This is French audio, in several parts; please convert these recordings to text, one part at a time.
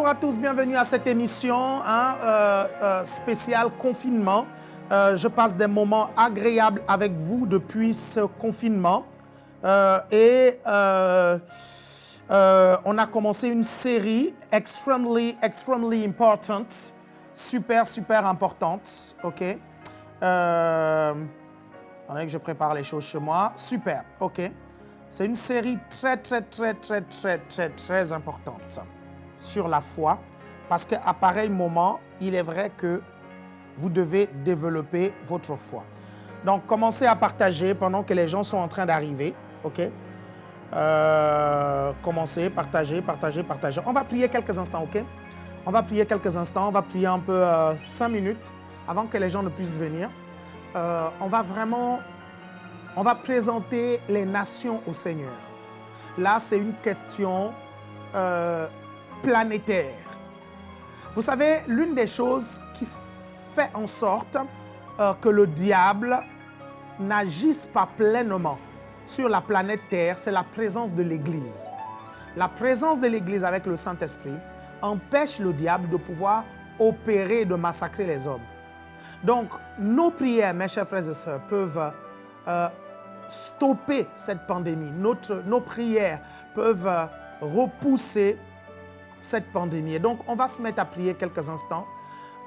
Bonjour à tous, bienvenue à cette émission hein, euh, euh, spéciale confinement. Euh, je passe des moments agréables avec vous depuis ce confinement. et on a commencé une série extremely, extremely important, super, super importante. OK? Attendez que je prépare les choses chez moi. Super, OK? C'est une série très, très, très, très, très, très, très importante sur la foi, parce qu'à pareil moment, il est vrai que vous devez développer votre foi. Donc, commencez à partager pendant que les gens sont en train d'arriver, ok? Euh, Commencez, partagez, partagez, partagez. On va prier quelques instants, ok? On va prier quelques instants, on va prier un peu euh, cinq minutes avant que les gens ne puissent venir. Euh, on va vraiment, on va présenter les nations au Seigneur. Là, c'est une question planétaire. Vous savez, l'une des choses qui fait en sorte euh, que le diable n'agisse pas pleinement sur la planète Terre, c'est la présence de l'Église. La présence de l'Église avec le Saint-Esprit empêche le diable de pouvoir opérer, de massacrer les hommes. Donc, nos prières, mes chers frères et sœurs, peuvent euh, stopper cette pandémie. Nos prières peuvent euh, repousser cette pandémie. Et donc, on va se mettre à prier quelques instants.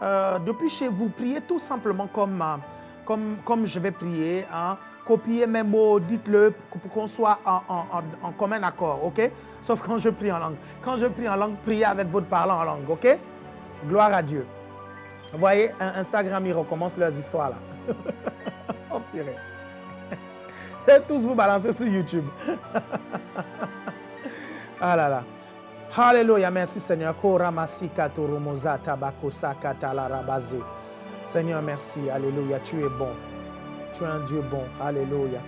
Euh, depuis chez vous, priez tout simplement comme, euh, comme, comme je vais prier. Hein. Copiez mes mots, dites-le pour qu'on soit en, commun accord, ok? Sauf quand je prie en langue. Quand je prie en langue, priez avec votre parlant en langue, ok? Gloire à Dieu. Vous voyez, Instagram, ils recommencent leurs histoires là. oh purée. Et tous vous balancer sur YouTube. ah là là. Alléluia, merci Seigneur. Seigneur, merci. Alléluia, tu es bon. Tu es un Dieu bon. Alléluia.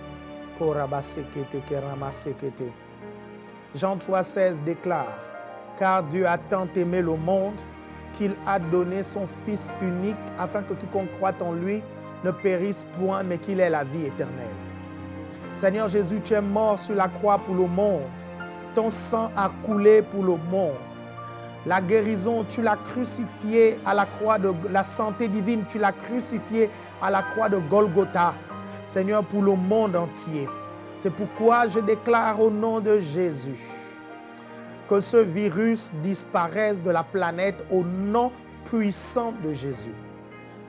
Jean 3,16 déclare Car Dieu a tant aimé le monde qu'il a donné son Fils unique afin que quiconque croit en lui ne périsse point, mais qu'il ait la vie éternelle. Seigneur Jésus, tu es mort sur la croix pour le monde ton sang a coulé pour le monde. La guérison, tu l'as crucifié à la croix de la santé divine, tu l'as crucifié à la croix de Golgotha, Seigneur, pour le monde entier. C'est pourquoi je déclare au nom de Jésus que ce virus disparaisse de la planète au nom puissant de Jésus.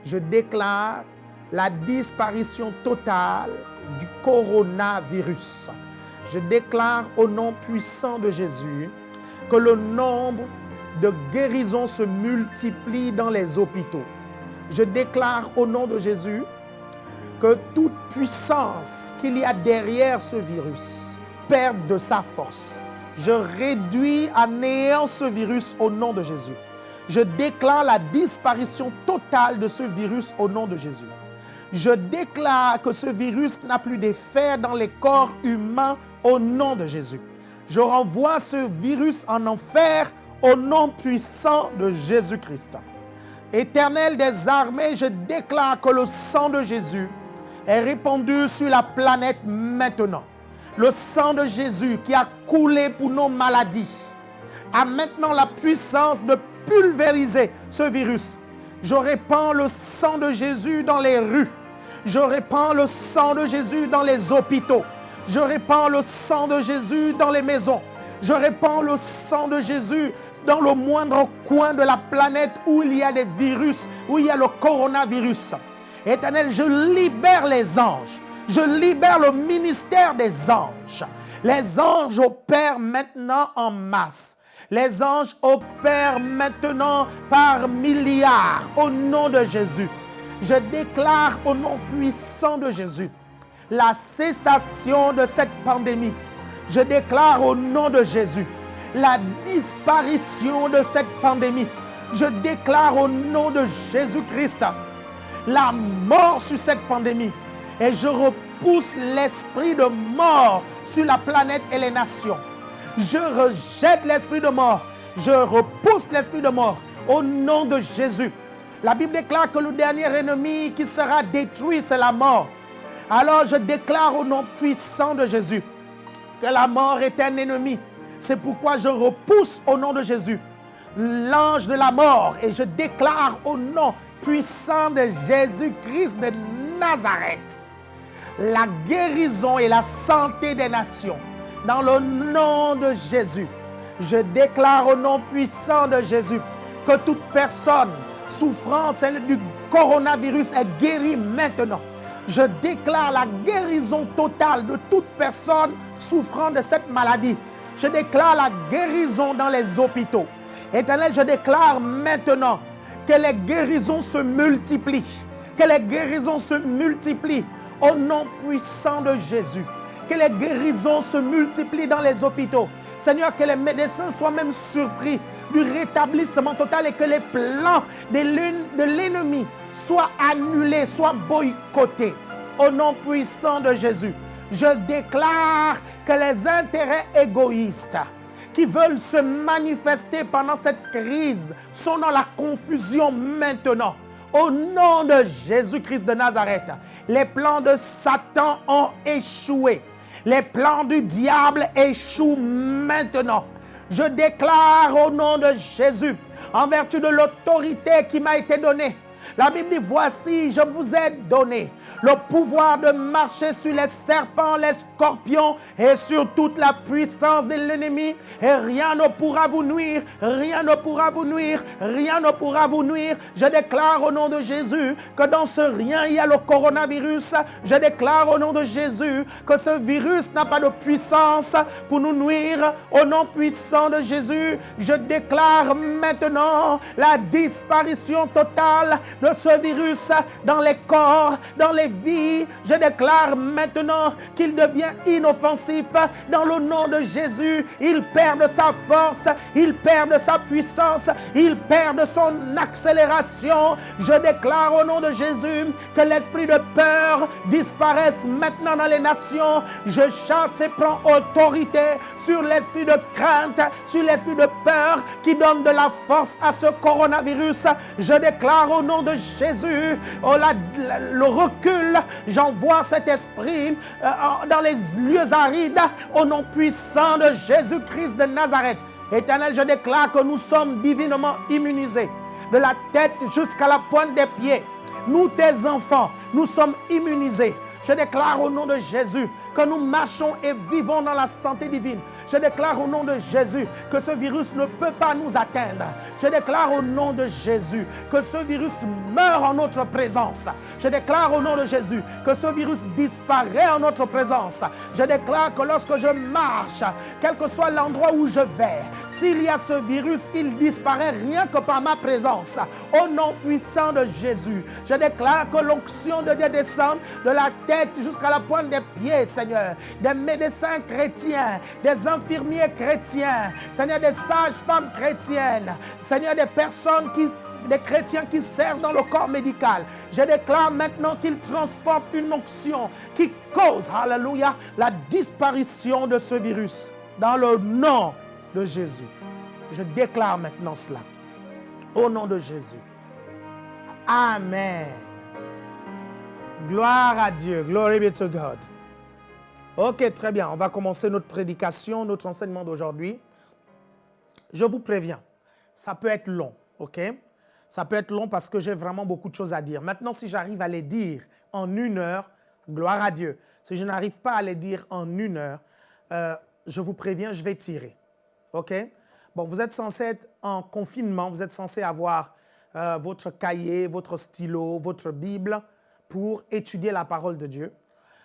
Je déclare la disparition totale du coronavirus je déclare au nom puissant de Jésus que le nombre de guérisons se multiplie dans les hôpitaux. Je déclare au nom de Jésus que toute puissance qu'il y a derrière ce virus perde de sa force. Je réduis à néant ce virus au nom de Jésus. Je déclare la disparition totale de ce virus au nom de Jésus. Je déclare que ce virus n'a plus d'effet dans les corps humains au nom de Jésus. Je renvoie ce virus en enfer au nom puissant de Jésus-Christ. Éternel des armées, je déclare que le sang de Jésus est répandu sur la planète maintenant. Le sang de Jésus qui a coulé pour nos maladies a maintenant la puissance de pulvériser ce virus. Je répands le sang de Jésus dans les rues. Je répands le sang de Jésus dans les hôpitaux. Je répands le sang de Jésus dans les maisons. Je répands le sang de Jésus dans le moindre coin de la planète où il y a des virus, où il y a le coronavirus. Éternel, je libère les anges. Je libère le ministère des anges. Les anges opèrent maintenant en masse. Les anges opèrent maintenant par milliards au nom de Jésus. Je déclare au nom puissant de Jésus la cessation de cette pandémie. Je déclare au nom de Jésus la disparition de cette pandémie. Je déclare au nom de Jésus-Christ la mort sur cette pandémie. Et je repousse l'esprit de mort sur la planète et les nations. Je rejette l'esprit de mort. Je repousse l'esprit de mort au nom de Jésus. La Bible déclare que le dernier ennemi qui sera détruit, c'est la mort. Alors je déclare au nom puissant de Jésus que la mort est un ennemi. C'est pourquoi je repousse au nom de Jésus l'ange de la mort et je déclare au nom puissant de Jésus-Christ de Nazareth la guérison et la santé des nations. Dans le nom de Jésus, je déclare au nom puissant de Jésus que toute personne souffrant du coronavirus est guérie maintenant. Je déclare la guérison totale de toute personne souffrant de cette maladie. Je déclare la guérison dans les hôpitaux. Éternel, je déclare maintenant que les guérisons se multiplient. Que les guérisons se multiplient au nom puissant de Jésus. Que les guérisons se multiplient dans les hôpitaux. Seigneur, que les médecins soient même surpris du rétablissement total et que les plans de l'ennemi soient annulés, soient boycottés. Au nom puissant de Jésus, je déclare que les intérêts égoïstes qui veulent se manifester pendant cette crise sont dans la confusion maintenant. Au nom de Jésus-Christ de Nazareth, les plans de Satan ont échoué. Les plans du diable échouent maintenant. Je déclare au nom de Jésus, en vertu de l'autorité qui m'a été donnée, la Bible dit, voici, je vous ai donné le pouvoir de marcher sur les serpents, les scorpions et sur toute la puissance de l'ennemi. Et rien ne pourra vous nuire, rien ne pourra vous nuire, rien ne pourra vous nuire. Je déclare au nom de Jésus que dans ce rien, il y a le coronavirus. Je déclare au nom de Jésus que ce virus n'a pas de puissance pour nous nuire. Au nom puissant de Jésus, je déclare maintenant la disparition totale ce virus dans les corps, dans les vies. Je déclare maintenant qu'il devient inoffensif dans le nom de Jésus. Il perd de sa force, il perd de sa puissance, il perd de son accélération. Je déclare au nom de Jésus que l'esprit de peur disparaisse maintenant dans les nations. Je chasse et prends autorité sur l'esprit de crainte, sur l'esprit de peur qui donne de la force à ce coronavirus. Je déclare au nom de Jésus, oh, le recul, j'envoie cet esprit euh, dans les lieux arides au nom puissant de Jésus-Christ de Nazareth. Éternel, je déclare que nous sommes divinement immunisés, de la tête jusqu'à la pointe des pieds. Nous, tes enfants, nous sommes immunisés. Je déclare au nom de Jésus que nous marchons et vivons dans la santé divine. Je déclare au nom de Jésus que ce virus ne peut pas nous atteindre. Je déclare au nom de Jésus que ce virus meurt en notre présence. Je déclare au nom de Jésus que ce virus disparaît en notre présence. Je déclare que lorsque je marche, quel que soit l'endroit où je vais, s'il y a ce virus, il disparaît rien que par ma présence. Au nom puissant de Jésus, je déclare que l'onction de Dieu descend de la tête jusqu'à la pointe des pieds, Seigneur. Des médecins chrétiens, des infirmiers chrétiens, Seigneur, des sages-femmes chrétiennes, Seigneur, des personnes, qui, des chrétiens qui servent dans le corps médical. Je déclare maintenant qu'ils transportent une onction qui cause, alléluia, la disparition de ce virus dans le nom de Jésus. Je déclare maintenant cela. Au nom de Jésus. Amen. Gloire à Dieu. Glory be to God. Ok, très bien. On va commencer notre prédication, notre enseignement d'aujourd'hui. Je vous préviens, ça peut être long, ok? Ça peut être long parce que j'ai vraiment beaucoup de choses à dire. Maintenant, si j'arrive à les dire en une heure, gloire à Dieu. Si je n'arrive pas à les dire en une heure, euh, je vous préviens, je vais tirer. OK? Bon, vous êtes censé être en confinement, vous êtes censé avoir euh, votre cahier, votre stylo, votre Bible pour étudier la parole de Dieu.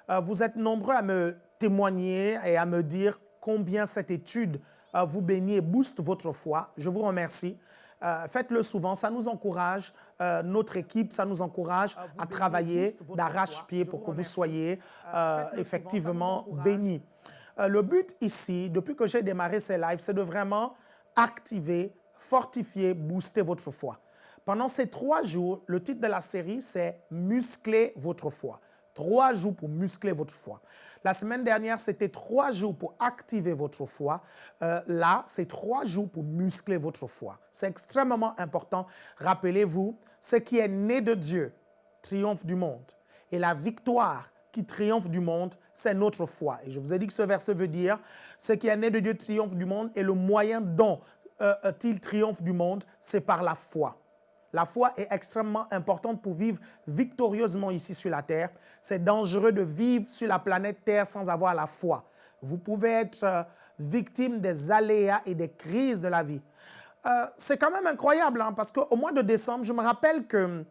Euh, vous êtes nombreux à me témoigner et à me dire combien cette étude euh, vous bénit et booste votre foi. Je vous remercie. Euh, faites-le souvent, ça nous encourage, notre équipe, ça nous encourage à, travailler d'arrache-pied pour que vous soyez effectivement bénis. le but ici, depuis que j'ai démarré ces lives, c'est de vraiment activer, fortifier, booster votre foi. Pendant ces trois jours, le titre de la série, c'est « Muscler votre foi ». Trois jours pour muscler votre foi. La semaine dernière, c'était trois jours pour activer votre foi. Euh, là, c'est trois jours pour muscler votre foi. C'est extrêmement important. Rappelez-vous, ce qui est né de Dieu triomphe du monde. Et la victoire qui triomphe du monde, c'est notre foi. Et je vous ai dit que ce verset veut dire, ce qui est né de Dieu triomphe du monde et le moyen dont euh, triomphe du monde C'est par la foi. La foi est extrêmement importante pour vivre victorieusement ici sur la terre. C'est dangereux de vivre sur la planète Terre sans avoir la foi. Vous pouvez être euh, victime des aléas et des crises de la vie. Euh, c'est quand même incroyable hein, parce qu'au mois de décembre, je me rappelle que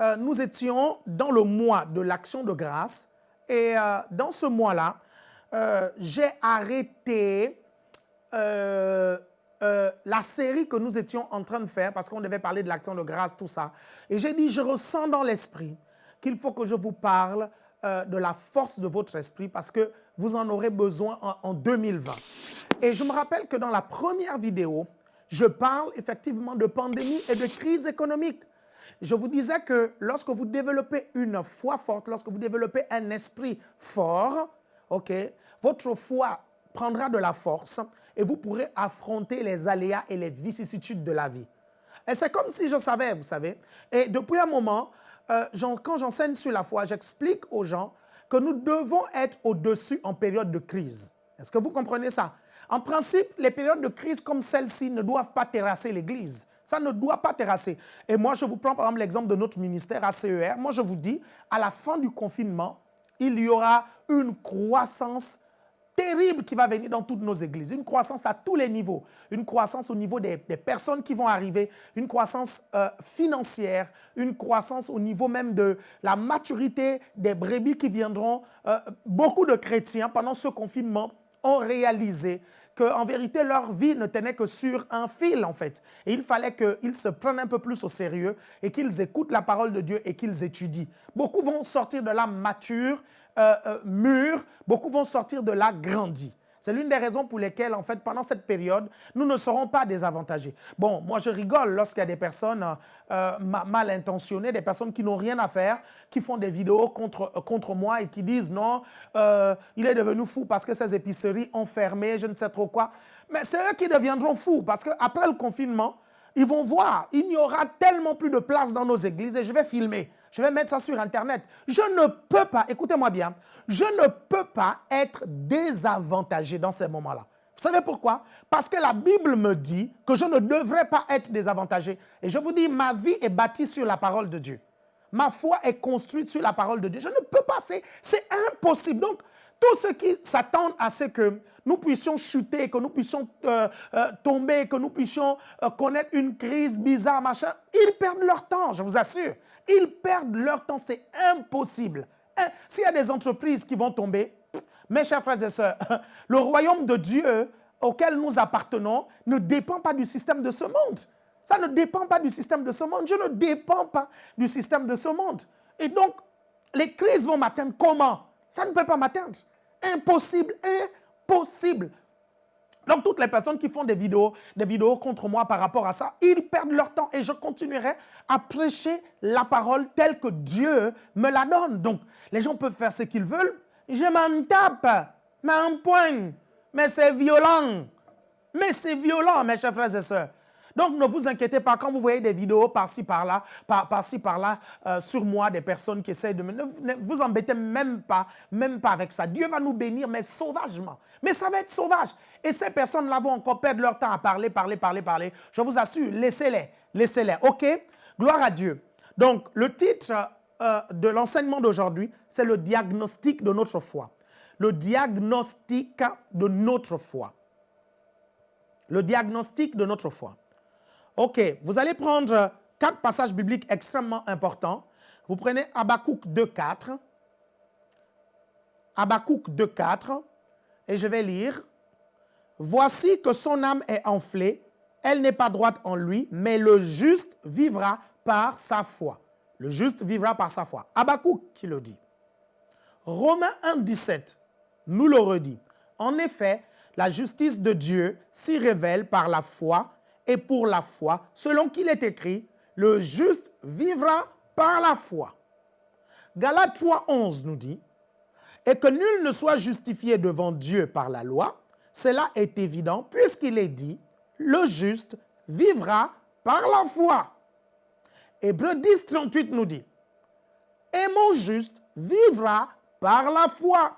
euh, nous étions dans le mois de l'action de grâce et dans ce mois-là, j'ai arrêté euh, la série que nous étions en train de faire, parce qu'on devait parler de l'action de grâce, tout ça. Et j'ai dit, je ressens dans l'esprit qu'il faut que je vous parle euh, de la force de votre esprit, parce que vous en aurez besoin en, en 2020. Et je me rappelle que dans la première vidéo, je parle effectivement de pandémie et de crise économique. Je vous disais que lorsque vous développez une foi forte, lorsque vous développez un esprit fort, votre foi prendra de la force et vous pourrez affronter les aléas et les vicissitudes de la vie. Et c'est comme si je savais, vous savez. Et depuis un moment, euh, quand j'enseigne sur la foi, j'explique aux gens que nous devons être au-dessus en période de crise. Est-ce que vous comprenez ça? En principe, les périodes de crise comme celle-ci ne doivent pas terrasser l'Église. Ça ne doit pas terrasser. Et moi, je vous prends par exemple l'exemple de notre ministère ACER. Moi, je vous dis, à la fin du confinement, il y aura une croissance terrible qui va venir dans toutes nos églises. Une croissance à tous les niveaux. Une croissance au niveau des, personnes qui vont arriver. Une croissance euh, financière. Une croissance au niveau même de la maturité des brebis qui viendront. Euh, beaucoup de chrétiens, pendant ce confinement, ont réalisé qu'en vérité, leur vie ne tenait que sur un fil, en fait. Et il fallait qu'ils se prennent un peu plus au sérieux et qu'ils écoutent la parole de Dieu et qu'ils étudient. Beaucoup vont sortir de là matures, euh, euh, mûrs, beaucoup vont sortir de là grandis. C'est l'une des raisons pour lesquelles, en fait, pendant cette période, nous ne serons pas désavantagés. Bon, moi, je rigole lorsqu'il y a des personnes euh, mal intentionnées, des personnes qui n'ont rien à faire, qui font des vidéos contre, contre moi et qui disent non, il est devenu fou parce que ses épiceries ont fermé, je ne sais trop quoi. Mais c'est eux qui deviendront fous parce qu'après le confinement, ils vont voir, il n'y aura tellement plus de place dans nos églises et je vais filmer je vais mettre ça sur Internet. Je ne peux pas, écoutez-moi bien, je ne peux pas être désavantagé dans ces moments-là. Vous savez pourquoi? Parce que la Bible me dit que je ne devrais pas être désavantagé. Et je vous dis, ma vie est bâtie sur la parole de Dieu. Ma foi est construite sur la parole de Dieu. Je ne peux pas, c'est impossible. Donc, tous ceux qui s'attendent à ce que nous puissions chuter, que nous puissions euh, euh, tomber, que nous puissions euh, connaître une crise bizarre, machin, ils perdent leur temps, je vous assure. Ils perdent leur temps, c'est impossible. Hein, s'il y a des entreprises qui vont tomber, mes chers frères et sœurs, le royaume de Dieu auquel nous appartenons ne dépend pas du système de ce monde. Ça ne dépend pas du système de ce monde. Je ne dépends pas du système de ce monde. Et donc, les crises vont m'atteindre comment? Ça ne peut pas m'atteindre. Impossible, impossible. Donc, toutes les personnes qui font des vidéos, des vidéos contre moi par rapport à ça, ils perdent leur temps et je continuerai à prêcher la parole telle que Dieu me la donne. Donc, les gens peuvent faire ce qu'ils veulent. Je m'en tape, mais un point. Mais c'est violent. Mais c'est violent, mes chers frères et sœurs. Donc, ne vous inquiétez pas quand vous voyez des vidéos par-ci, par-là, par-ci, par-là, euh, sur moi, des personnes qui essayent de me... Ne vous embêtez même pas, même pas avec ça. Dieu va nous bénir, mais sauvagement. Mais ça va être sauvage. Et ces personnes-là vont encore perdre leur temps à parler, parler, parler, parler. Je vous assure, laissez-les, laissez-les, OK? Gloire à Dieu. Donc, le titre euh, de l'enseignement d'aujourd'hui, c'est le diagnostic de notre foi. Le diagnostic de notre foi. Le diagnostic de notre foi. OK, vous allez prendre quatre passages bibliques extrêmement importants. Vous prenez Habakkuk 2.4. Habakkuk 2.4. Et je vais lire. Voici que son âme est enflée, elle n'est pas droite en lui, mais le juste vivra par sa foi. Le juste vivra par sa foi. Habakkuk qui le dit. Romains 1.17 nous le redit. En effet, la justice de Dieu s'y révèle par la foi et pour la foi, selon qu'il est écrit, le juste vivra par la foi. Galates 3.11 nous dit, et que nul ne soit justifié devant Dieu par la loi, cela est évident puisqu'il est dit, le juste vivra par la foi. Hébreu 10, 38 nous dit, et mon juste vivra par la foi.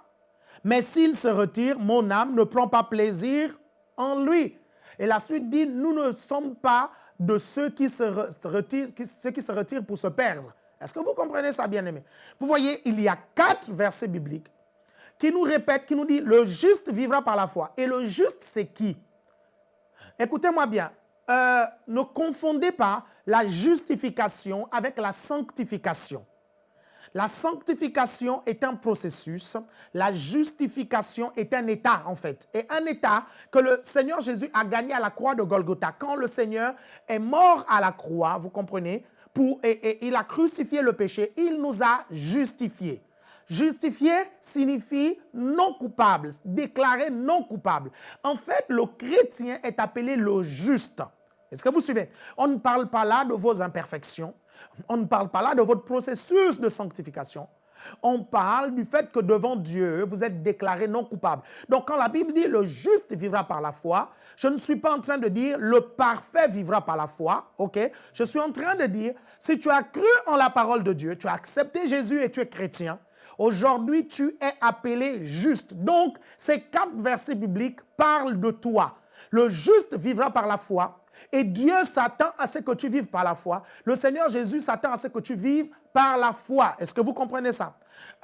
Mais s'il se retire, mon âme ne prend pas plaisir en lui. Et la suite dit, nous ne sommes pas de ceux qui se retirent, pour se perdre. Est-ce que vous comprenez ça, bien-aimé? Vous voyez, il y a quatre versets bibliques qui nous répètent, qui nous dit, le juste vivra par la foi. Et le juste, c'est qui? Écoutez-moi bien, euh, ne confondez pas la justification avec la sanctification. La sanctification est un processus, la justification est un état en fait. Et un état que le Seigneur Jésus a gagné à la croix de Golgotha. Quand le Seigneur est mort à la croix, vous comprenez, pour, et, il a crucifié le péché, il nous a justifiés. Justifié signifie non coupable, déclaré non coupable. En fait, le chrétien est appelé le juste. Est-ce que vous suivez? On ne parle pas là de vos imperfections. On ne parle pas là de votre processus de sanctification. On parle du fait que devant Dieu, vous êtes déclaré non coupable. Donc quand la Bible dit le juste vivra par la foi, je ne suis pas en train de dire le parfait vivra par la foi, ok? Je suis en train de dire, si tu as cru en la parole de Dieu, tu as accepté Jésus et tu es chrétien, aujourd'hui tu es appelé juste. Donc ces quatre versets bibliques parlent de toi. Le juste vivra par la foi, et Dieu s'attend à ce que tu vives par la foi. Le Seigneur Jésus s'attend à ce que tu vives par la foi. Est-ce que vous comprenez ça?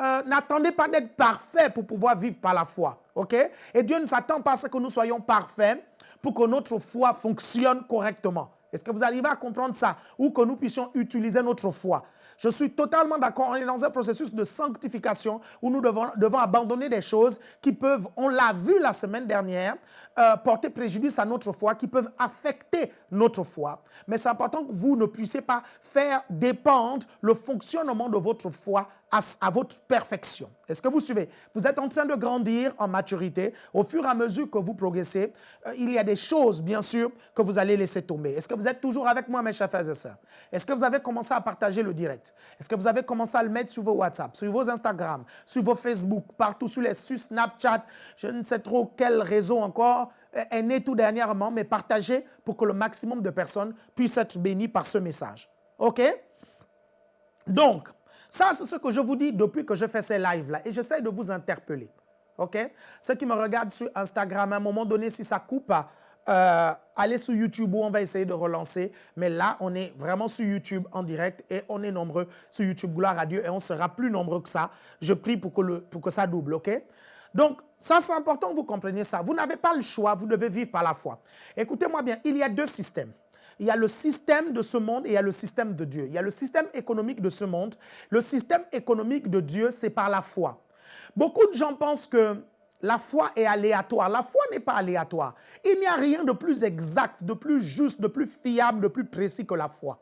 Euh, n'attendez pas d'être parfait pour pouvoir vivre par la foi. OK? Et Dieu ne s'attend pas à ce que nous soyons parfaits pour que notre foi fonctionne correctement. Est-ce que vous arrivez à comprendre ça? Ou que nous puissions utiliser notre foi. Je suis totalement d'accord. On est dans un processus de sanctification où nous devons, devons abandonner des choses qui peuvent, on l'a vu la semaine dernière, euh, porter préjudice à notre foi, qui peuvent affecter notre foi. Mais c'est important que vous ne puissiez pas faire dépendre le fonctionnement de votre foi à, votre perfection. Est-ce que vous suivez? Vous êtes en train de grandir en maturité. Au fur et à mesure que vous progressez, euh, il y a des choses, bien sûr, que vous allez laisser tomber. Est-ce que vous êtes toujours avec moi, mes chers frères et sœurs? Est-ce que vous avez commencé à partager le direct? Est-ce que vous avez commencé à le mettre sur vos WhatsApp, sur vos Instagram, sur vos Facebook, partout, sur les sur Snapchat, je ne sais trop quel réseau encore est né tout dernièrement, mais partagez pour que le maximum de personnes puissent être bénies par ce message. OK? Donc, ça, c'est ce que je vous dis depuis que je fais ces lives-là. Et j'essaie de vous interpeller. OK? Ceux qui me regardent sur Instagram, à un moment donné, si ça coupe, euh, allez sur YouTube où on va essayer de relancer. Mais là, on est vraiment sur YouTube en direct et on est nombreux sur YouTube. Gloire à Dieu. Et on sera plus nombreux que ça. Je prie pour que, le, pour que ça double. OK? Donc, ça, c'est important vous compreniez ça. Vous n'avez pas le choix, vous devez vivre par la foi. Écoutez-moi bien, il y a deux systèmes. Il y a le système de ce monde et il y a le système de Dieu. Il y a le système économique de ce monde. Le système économique de Dieu, c'est par la foi. Beaucoup de gens pensent que la foi est aléatoire. La foi n'est pas aléatoire. Il n'y a rien de plus exact, de plus juste, de plus fiable, de plus précis que la foi.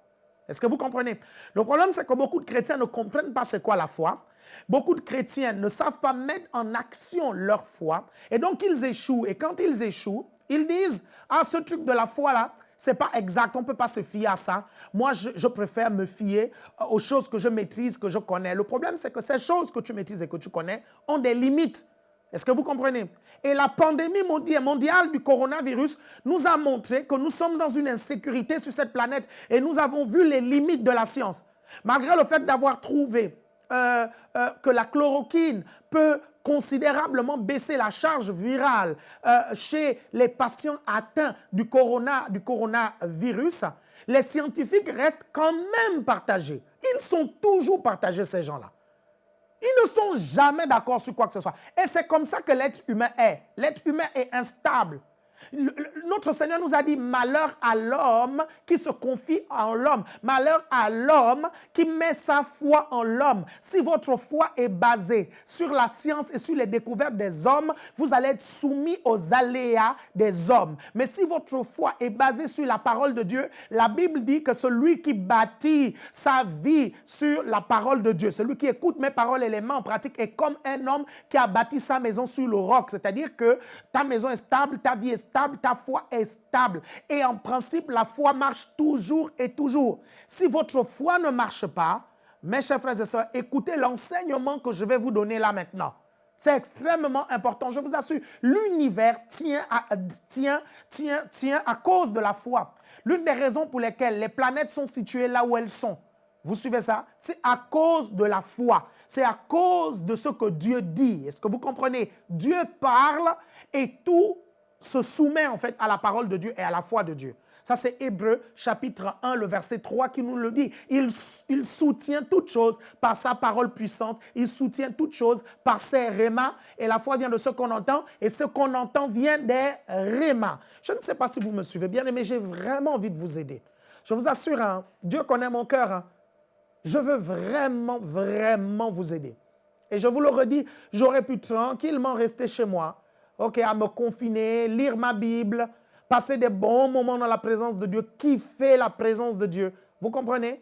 Est-ce que vous comprenez? Le problème, c'est que beaucoup de chrétiens ne comprennent pas c'est quoi la foi. Beaucoup de chrétiens ne savent pas mettre en action leur foi. Et donc, ils échouent. Et quand ils échouent, ils disent, ah, ce truc de la foi-là, c'est pas exact, on peut pas se fier à ça. Moi, je, préfère me fier aux choses que je maîtrise, que je connais. Le problème, c'est que ces choses que tu maîtrises et que tu connais ont des limites. Est-ce que vous comprenez? Et la pandémie mondiale du coronavirus nous a montré que nous sommes dans une insécurité sur cette planète et nous avons vu les limites de la science. Malgré le fait d'avoir trouvé euh, euh, que la chloroquine peut considérablement baisser la charge virale euh, chez les patients atteints du, corona, du coronavirus, les scientifiques restent quand même partagés. Ils sont toujours partagés, ces gens-là. Ils ne sont jamais d'accord sur quoi que ce soit. Et c'est comme ça que l'être humain est. L'être humain est instable. Notre Seigneur nous a dit malheur à l'homme qui se confie en l'homme. Malheur à l'homme qui met sa foi en l'homme. Si votre foi est basée sur la science et sur les découvertes des hommes, vous allez être soumis aux aléas des hommes. Mais si votre foi est basée sur la parole de Dieu, la Bible dit que celui qui bâtit sa vie sur la parole de Dieu, celui qui écoute mes paroles et les met en pratique est comme un homme qui a bâti sa maison sur le roc. C'est-à-dire que ta maison est stable, ta vie est stable stable, ta foi est stable. Et en principe, la foi marche toujours et toujours. Si votre foi ne marche pas, mes chers frères et sœurs, écoutez l'enseignement que je vais vous donner là maintenant. C'est extrêmement important. Je vous assure, l'univers tient tient, tient, tient à cause de la foi. L'une des raisons pour lesquelles les planètes sont situées là où elles sont, vous suivez ça? C'est à cause de la foi. C'est à cause de ce que Dieu dit. Est-ce que vous comprenez? Dieu parle et tout se soumet en fait à la parole de Dieu et à la foi de Dieu. Ça, c'est Hébreu chapitre 1, le verset 3 qui nous le dit. Il, il soutient toute chose par sa parole puissante. Il soutient toute chose par ses rémas. Et la foi vient de ce qu'on entend. Et ce qu'on entend vient des rémas. Je ne sais pas si vous me suivez bien, mais j'ai vraiment envie de vous aider. Je vous assure, hein, Dieu connaît mon cœur. Hein. Je veux vraiment, vraiment vous aider. Et je vous le redis, j'aurais pu tranquillement rester chez moi, ok, à me confiner, lire ma Bible, passer des bons moments dans la présence de Dieu, kiffer la présence de Dieu. Vous comprenez?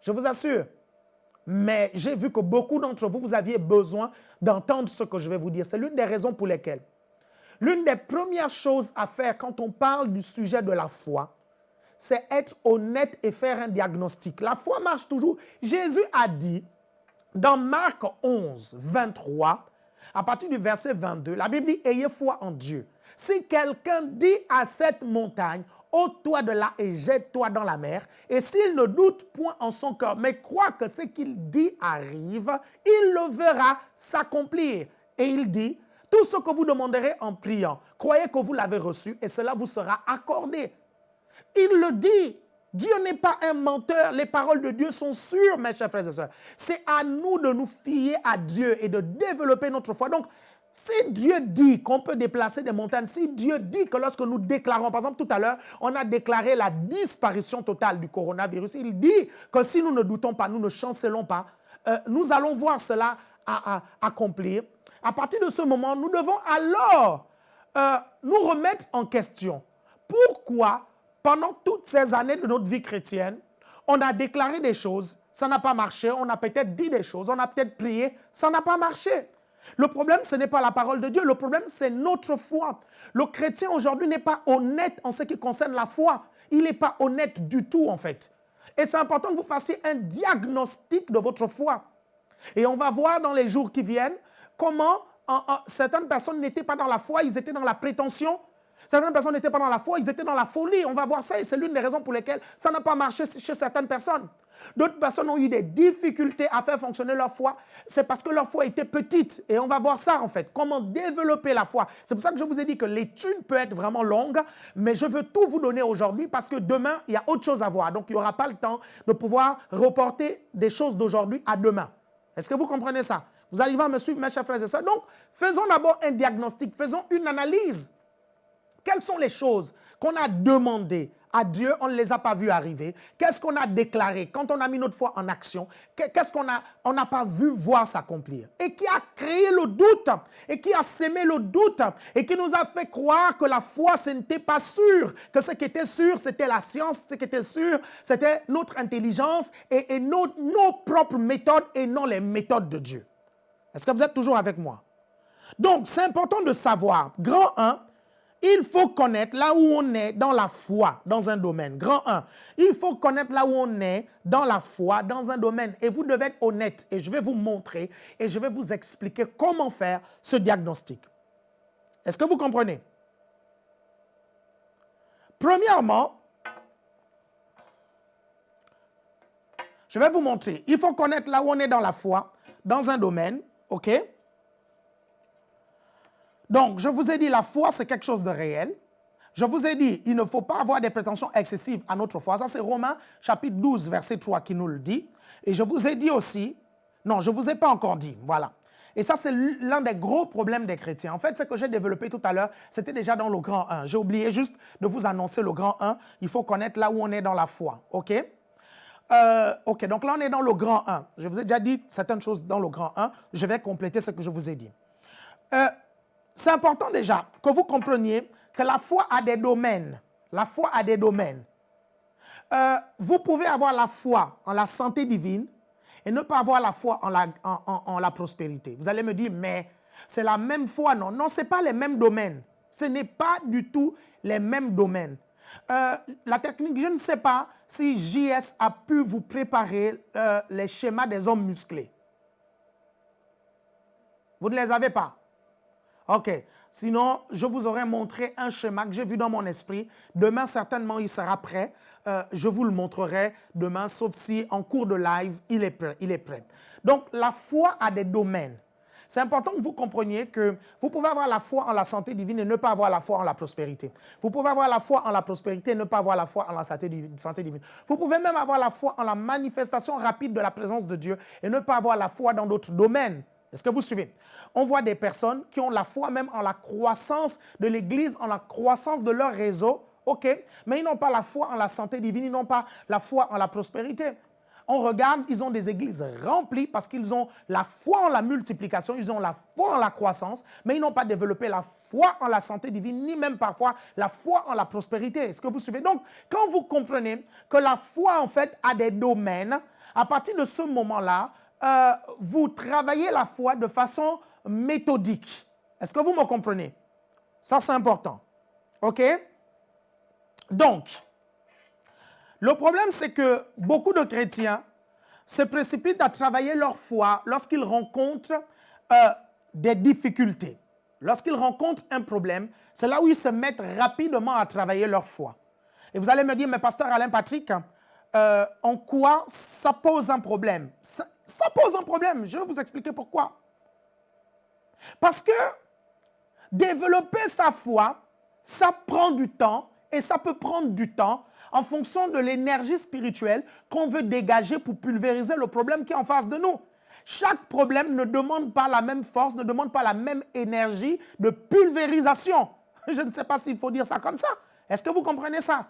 Je vous assure. Mais j'ai vu que beaucoup d'entre vous, vous aviez besoin d'entendre ce que je vais vous dire. C'est l'une des raisons pour lesquelles. L'une des premières choses à faire quand on parle du sujet de la foi, c'est être honnête et faire un diagnostic. La foi marche toujours. Jésus a dit dans Marc 11, 23, à partir du verset 22, la Bible dit « Ayez foi en Dieu ». Si quelqu'un dit à cette montagne, ôte-toi de là et jette-toi dans la mer, et s'il ne doute point en son cœur, mais croit que ce qu'il dit arrive, il le verra s'accomplir. Et il dit, tout ce que vous demanderez en priant, croyez que vous l'avez reçu et cela vous sera accordé. Il le dit. Dieu n'est pas un menteur. Les paroles de Dieu sont sûres, mes chers frères et sœurs. C'est à nous de nous fier à Dieu et de développer notre foi. Donc, si Dieu dit qu'on peut déplacer des montagnes, si Dieu dit que lorsque nous déclarons, par exemple tout à l'heure, on a déclaré la disparition totale du coronavirus, il dit que si nous ne doutons pas, nous ne chancelons pas, euh, nous allons voir cela à, accomplir. À partir de ce moment, nous devons alors euh, nous remettre en question. Pourquoi, pendant toutes ces années de notre vie chrétienne, on a déclaré des choses, ça n'a pas marché, on a peut-être dit des choses, on a peut-être prié, ça n'a pas marché. Le problème, ce n'est pas la parole de Dieu. Le problème, c'est notre foi. Le chrétien aujourd'hui n'est pas honnête en ce qui concerne la foi. Il n'est pas honnête du tout, en fait. Et c'est important que vous fassiez un diagnostic de votre foi. Et on va voir dans les jours qui viennent comment certaines personnes n'étaient pas dans la foi, ils étaient dans la prétention. Certaines personnes n'étaient pas dans la foi, ils étaient dans la folie. On va voir ça et c'est l'une des raisons pour lesquelles ça n'a pas marché chez certaines personnes. D'autres personnes ont eu des difficultés à faire fonctionner leur foi. C'est parce que leur foi était petite. Et on va voir ça en fait, comment développer la foi. C'est pour ça que je vous ai dit que l'étude peut être vraiment longue, mais je veux tout vous donner aujourd'hui parce que demain, il y a autre chose à voir. Donc, il n'y aura pas le temps de pouvoir reporter des choses d'aujourd'hui à demain. Est-ce que vous comprenez ça? Vous arrivez à me suivre, mes chers frères et sœurs? Donc, faisons d'abord un diagnostic, faisons une analyse. Quelles sont les choses qu'on a demandées à Dieu, on ne les a pas vus arriver? Qu'est-ce qu'on a déclaré quand on a mis notre foi en action? Qu'est-ce qu'on n'a on pas vu voir s'accomplir? Et qui a créé le doute et qui a sémé le doute et qui nous a fait croire que la foi, ce n'était pas sûr, que ce qui était sûr, c'était la science, ce qui était sûr, c'était notre intelligence et, et nos, nos propres méthodes et non les méthodes de Dieu. Est-ce que vous êtes toujours avec moi? Donc, c'est important de savoir, grand 1, il faut connaître là où on est dans la foi, dans un domaine. Grand 1. Il faut connaître là où on est dans la foi, dans un domaine. Et vous devez être honnête. Et je vais vous montrer et je vais vous expliquer comment faire ce diagnostic. Est-ce que vous comprenez? Premièrement, je vais vous montrer. Il faut connaître là où on est dans la foi, dans un domaine. OK? Donc, je vous ai dit, la foi, c'est quelque chose de réel. Je vous ai dit, il ne faut pas avoir des prétentions excessives à notre foi. Ça, c'est Romains chapitre 12, verset 3 qui nous le dit. Et je vous ai dit aussi, non, je ne vous ai pas encore dit, voilà. Et ça, c'est l'un des gros problèmes des chrétiens. En fait, ce que j'ai développé tout à l'heure, c'était déjà dans le grand 1. J'ai oublié juste de vous annoncer le grand 1. Il faut connaître là où on est dans la foi, OK? Euh, OK, donc là, on est dans le grand 1. Je vous ai déjà dit certaines choses dans le grand 1. Je vais compléter ce que je vous ai dit. Euh, c'est important déjà que vous compreniez que la foi a des domaines. La foi a des domaines. Euh, vous pouvez avoir la foi en la santé divine et ne pas avoir la foi en la, prospérité. Vous allez me dire, mais c'est la même foi. Non, non, ce n'est pas les mêmes domaines. Ce n'est pas du tout les mêmes domaines. Euh, la technique, je ne sais pas si JS a pu vous préparer euh, les schémas des hommes musclés. Vous ne les avez pas. OK. Sinon, je vous aurais montré un schéma que j'ai vu dans mon esprit. Demain, certainement, il sera prêt. Euh, je vous le montrerai demain, sauf si en cours de live, il est prêt. Il est prêt. Donc, la foi a des domaines. c'est important que vous compreniez que vous pouvez avoir la foi en la santé divine et ne pas avoir la foi en la prospérité. Vous pouvez avoir la foi en la prospérité et ne pas avoir la foi en la santé divine. Vous pouvez même avoir la foi en la manifestation rapide de la présence de Dieu et ne pas avoir la foi dans d'autres domaines. Est-ce que vous suivez? On voit des personnes qui ont la foi même en la croissance de l'Église, en la croissance de leur réseau, ok, mais ils n'ont pas la foi en la santé divine, ils n'ont pas la foi en la prospérité. On regarde, ils ont des églises remplies parce qu'ils ont la foi en la multiplication, ils ont la foi en la croissance, mais ils n'ont pas développé la foi en la santé divine, ni même parfois la foi en la prospérité. Est-ce que vous suivez? Donc, quand vous comprenez que la foi, en fait, a des domaines, à partir de ce moment-là, euh, vous travaillez la foi de façon méthodique. Est-ce que vous me comprenez? Ça, c'est important. OK? Donc, le problème, c'est que beaucoup de chrétiens se précipitent à travailler leur foi lorsqu'ils rencontrent euh, des difficultés. Lorsqu'ils rencontrent un problème, c'est là où ils se mettent rapidement à travailler leur foi. Et vous allez me dire, mais pasteur Alain Patrick, euh, en quoi ça pose un problème ça, ça pose un problème, je vais vous expliquer pourquoi. Parce que développer sa foi, ça prend du temps et ça peut prendre du temps en fonction de l'énergie spirituelle qu'on veut dégager pour pulvériser le problème qui est en face de nous. Chaque problème ne demande pas la même force, ne demande pas la même énergie de pulvérisation. Je ne sais pas s'il faut dire ça comme ça. Est-ce que vous comprenez ça?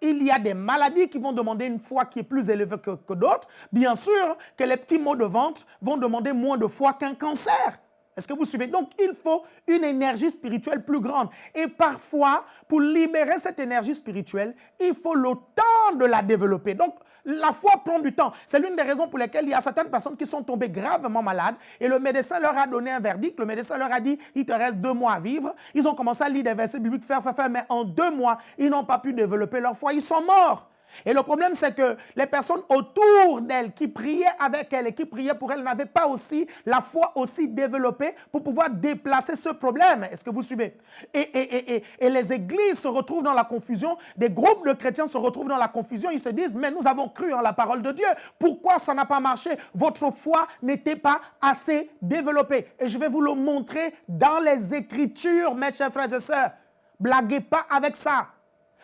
Il y a des maladies qui vont demander une foi qui est plus élevée que, d'autres. Bien sûr que les petits maux de ventre vont demander moins de foi qu'un cancer. Est-ce que vous suivez? Donc, il faut une énergie spirituelle plus grande. Et parfois, pour libérer cette énergie spirituelle, il faut le temps de la développer. Donc, la foi prend du temps. C'est l'une des raisons pour lesquelles il y a certaines personnes qui sont tombées gravement malades et le médecin leur a donné un verdict. Le médecin leur a dit, il te reste deux mois à vivre. Ils ont commencé à lire des versets bibliques, faire, faire, faire, mais en deux mois, ils n'ont pas pu développer leur foi. Ils sont morts. Et le problème, c'est que les personnes autour d'elle qui priaient avec elle et qui priaient pour elle n'avaient pas aussi la foi aussi développée pour pouvoir déplacer ce problème. Est-ce que vous suivez? Et, et, et, et, les églises se retrouvent dans la confusion, des groupes de chrétiens se retrouvent dans la confusion, ils se disent, mais nous avons cru en la parole de Dieu. Pourquoi ça n'a pas marché? Votre foi n'était pas assez développée. Et je vais vous le montrer dans les Écritures, mes chers frères et sœurs. Blaguez pas avec ça.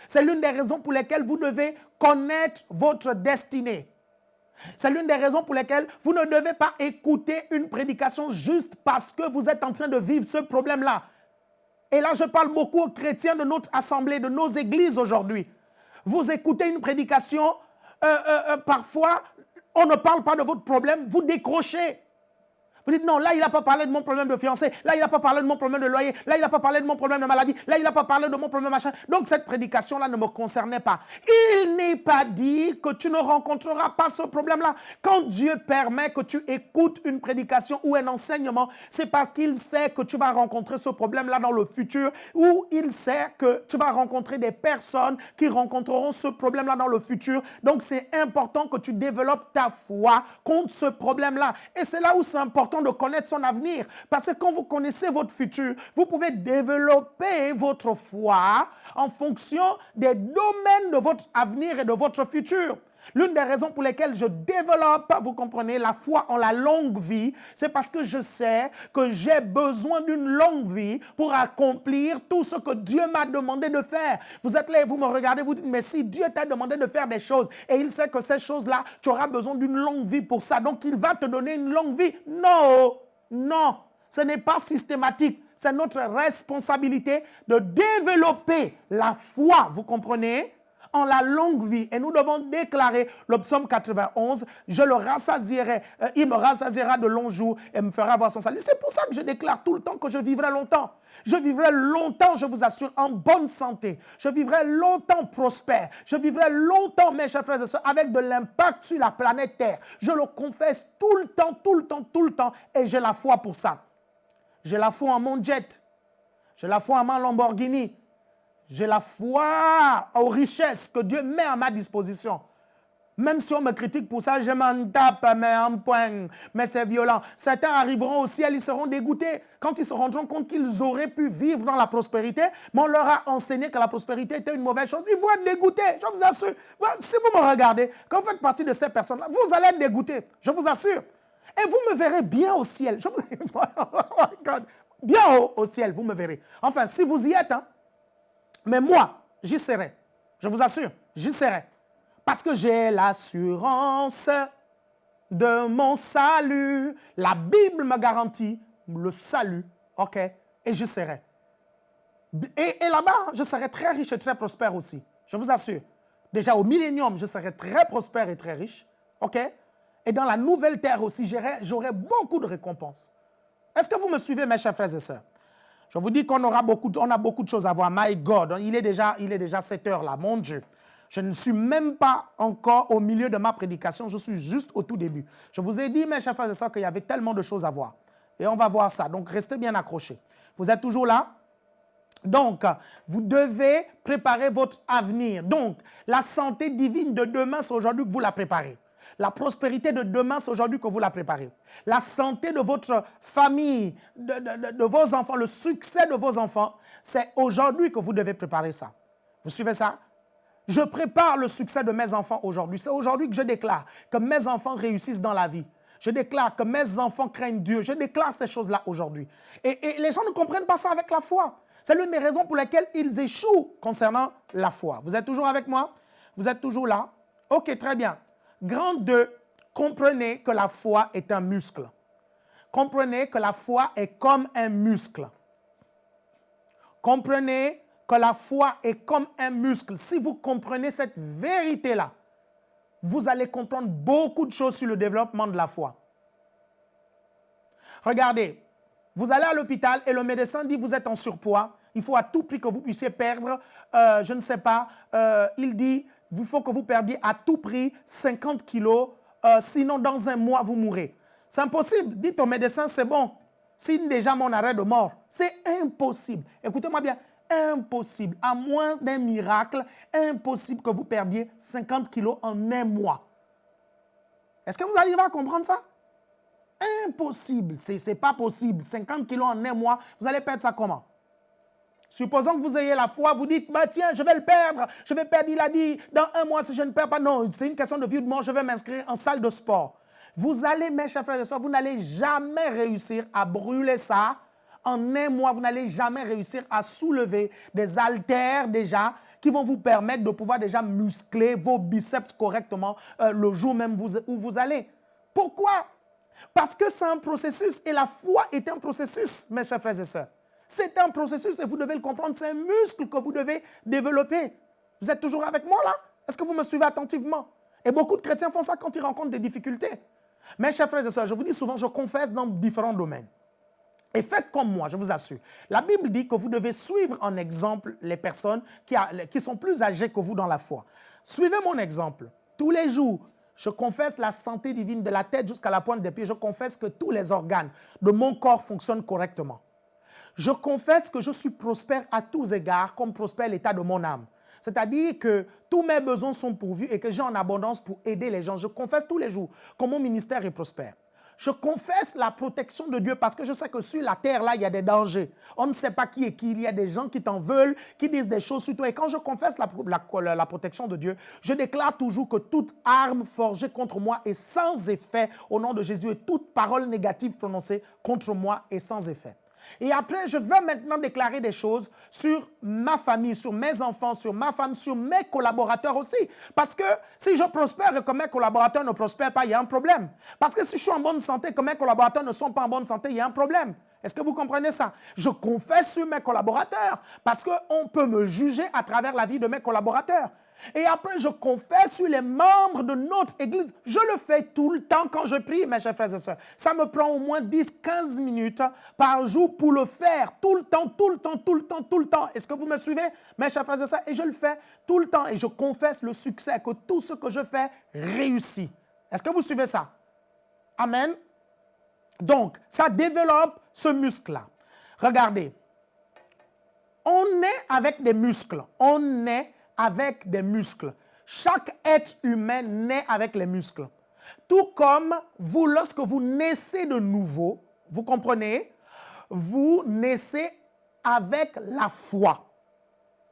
C'est l'une des raisons pour lesquelles vous devez connaître votre destinée. C'est l'une des raisons pour lesquelles vous ne devez pas écouter une prédication juste parce que vous êtes en train de vivre ce problème-là. Et là, je parle beaucoup aux chrétiens de notre assemblée, de nos églises aujourd'hui. Vous écoutez une prédication, euh, euh, euh, parfois, on ne parle pas de votre problème, vous décrochez. Vous dites non, là, il n'a pas parlé de mon problème de fiancé. Là, il n'a pas parlé de mon problème de loyer. Là, il n'a pas parlé de mon problème de maladie. Là, il n'a pas parlé de mon problème machin. Donc, cette prédication-là ne me concernait pas. Il n'est pas dit que tu ne rencontreras pas ce problème-là. Quand Dieu permet que tu écoutes une prédication ou un enseignement, c'est parce qu'il sait que tu vas rencontrer ce problème-là dans le futur ou il sait que tu vas rencontrer des personnes qui rencontreront ce problème-là dans le futur. Donc, c'est important que tu développes ta foi contre ce problème-là. Et c'est là où c'est important de connaître son avenir. Parce que quand vous connaissez votre futur, vous pouvez développer votre foi en fonction des domaines de votre avenir et de votre futur. L'une des raisons pour lesquelles je développe, vous comprenez, la foi en la longue vie, c'est parce que je sais que j'ai besoin d'une longue vie pour accomplir tout ce que Dieu m'a demandé de faire. Vous êtes là et vous me regardez, vous dites, mais si Dieu t'a demandé de faire des choses et il sait que ces choses-là, tu auras besoin d'une longue vie pour ça, donc il va te donner une longue vie. Non, non, ce n'est pas systématique. C'est notre responsabilité de développer la foi, vous comprenez? En la longue vie. Et nous devons déclarer le psaume 91, je le rassasierai, euh, il me rassasiera de longs jours et me fera voir son salut. C'est pour ça que je déclare tout le temps que je vivrai longtemps. Je vivrai longtemps, je vous assure, en bonne santé. Je vivrai longtemps prospère. Je vivrai longtemps, mes chers frères et sœurs, avec de l'impact sur la planète Terre. Je le confesse tout le temps, tout le temps, tout le temps. Et j'ai la foi pour ça. J'ai la foi en mon jet. J'ai la foi en mon Lamborghini. J'ai la foi aux richesses que Dieu met à ma disposition. Même si on me critique pour ça, je m'en tape, mais en point, mais c'est violent. Certains arriveront au ciel, ils seront dégoûtés quand ils se rendront compte qu'ils auraient pu vivre dans la prospérité, mais on leur a enseigné que la prospérité était une mauvaise chose. Ils vont être dégoûtés, je vous assure. Si vous me regardez, quand vous faites partie de ces personnes-là, vous allez être dégoûtés, je vous assure. Et vous me verrez bien au ciel. Je vous... Oh bien au, ciel, vous me verrez. Enfin, si vous y êtes, hein. Mais moi, j'y serai. Je vous assure, j'y serai. Parce que j'ai l'assurance de mon salut. La Bible me garantit le salut, ok, et je serai. Et, là-bas, je serai très riche et très prospère aussi. Je vous assure. Déjà au millénium, je serai très prospère et très riche, ok? Et dans la nouvelle terre aussi, j'aurai beaucoup de récompenses. Est-ce que vous me suivez, mes chers frères et sœurs? Je vous dis qu'on aura beaucoup, on a beaucoup de choses à voir. My God, il est déjà, il est déjà 7 heures là, mon Dieu. Je ne suis même pas encore au milieu de ma prédication, je suis juste au tout début. Je vous ai dit, mes chers frères et sœurs, qu'il y avait tellement de choses à voir. Et on va voir ça, donc restez bien accrochés. Vous êtes toujours là? Donc, vous devez préparer votre avenir. Donc, la santé divine de demain, c'est aujourd'hui que vous la préparez. La prospérité de demain, c'est aujourd'hui que vous la préparez. La santé de votre famille, de, vos enfants, le succès de vos enfants, c'est aujourd'hui que vous devez préparer ça. Vous suivez ça? Je prépare le succès de mes enfants aujourd'hui. C'est aujourd'hui que je déclare que mes enfants réussissent dans la vie. Je déclare que mes enfants craignent Dieu. Je déclare ces choses-là aujourd'hui. Et, les gens ne comprennent pas ça avec la foi. C'est l'une des raisons pour lesquelles ils échouent concernant la foi. Vous êtes toujours avec moi? Vous êtes toujours là? Ok, très bien. Grand 2, comprenez que la foi est un muscle. Comprenez que la foi est comme un muscle. Comprenez que la foi est comme un muscle. Si vous comprenez cette vérité-là, vous allez comprendre beaucoup de choses sur le développement de la foi. Regardez, vous allez à l'hôpital et le médecin dit vous êtes en surpoids, il faut à tout prix que vous puissiez perdre, euh, je ne sais pas, euh, il dit il faut que vous perdiez à tout prix 50 kilos, euh, sinon dans un mois vous mourrez. C'est impossible. Dites au médecin, c'est bon. Signe déjà mon arrêt de mort. C'est impossible. Écoutez-moi bien, impossible, à moins d'un miracle, impossible que vous perdiez 50 kilos en un mois. Est-ce que vous arrivez à comprendre ça? Impossible, ce n'est pas possible. 50 kilos en un mois, vous allez perdre ça comment? Supposons que vous ayez la foi, vous dites, bah tiens, je vais le perdre, je vais perdre, il a dit, dans un mois, si je ne perds pas, non, c'est une question de vie ou de mort, je vais m'inscrire en salle de sport. Vous allez, mes chers frères et sœurs, vous n'allez jamais réussir à brûler ça en un mois, vous n'allez jamais réussir à soulever des haltères déjà qui vont vous permettre de pouvoir déjà muscler vos biceps correctement euh, le jour même où vous allez. Pourquoi? Parce que c'est un processus et la foi est un processus, mes chers frères et sœurs. C'est un processus et vous devez le comprendre, c'est un muscle que vous devez développer. Vous êtes toujours avec moi là? Est-ce que vous me suivez attentivement? Et beaucoup de chrétiens font ça quand ils rencontrent des difficultés. Mes chers frères et sœurs, je vous dis souvent, je confesse dans différents domaines. Et faites comme moi, je vous assure. La Bible dit que vous devez suivre en exemple les personnes qui, qui, sont plus âgées que vous dans la foi. Suivez mon exemple. Tous les jours, je confesse la santé divine de la tête jusqu'à la pointe des pieds. Je confesse que tous les organes de mon corps fonctionnent correctement. Je confesse que je suis prospère à tous égards, comme prospère l'état de mon âme. C'est-à-dire que tous mes besoins sont pourvus et que j'ai en abondance pour aider les gens. Je confesse tous les jours que mon ministère est prospère. Je confesse la protection de Dieu parce que je sais que sur la terre, là, il y a des dangers. On ne sait pas qui est qui. Il y a des gens qui t'en veulent, qui disent des choses sur toi. Et quand je confesse la, la, la protection de Dieu, je déclare toujours que toute arme forgée contre moi est sans effet au nom de Jésus et toute parole négative prononcée contre moi est sans effet. Et après, je veux maintenant déclarer des choses sur ma famille, sur mes enfants, sur ma femme, sur mes collaborateurs aussi. Parce que si je prospère et que mes collaborateurs ne prospèrent pas, il y a un problème. Parce que si je suis en bonne santé et que mes collaborateurs ne sont pas en bonne santé, il y a un problème. Est-ce que vous comprenez ça? Je confesse sur mes collaborateurs parce qu'on peut me juger à travers la vie de mes collaborateurs. Et après, je confesse sur les membres de notre Église. Je le fais tout le temps quand je prie, mes chers frères et sœurs. Ça me prend au moins 10-15 minutes par jour pour le faire. Tout le temps, tout le temps, tout le temps, tout le temps. Est-ce que vous me suivez, mes chers frères et sœurs? Et je le fais tout le temps et je confesse le succès, que tout ce que je fais réussit. Est-ce que vous suivez ça? Amen. Donc, ça développe ce muscle-là. Regardez, on est avec des muscles. On est avec des muscles. Chaque être humain naît avec les muscles. Tout comme vous, lorsque vous naissez de nouveau, vous comprenez, vous naissez avec la foi.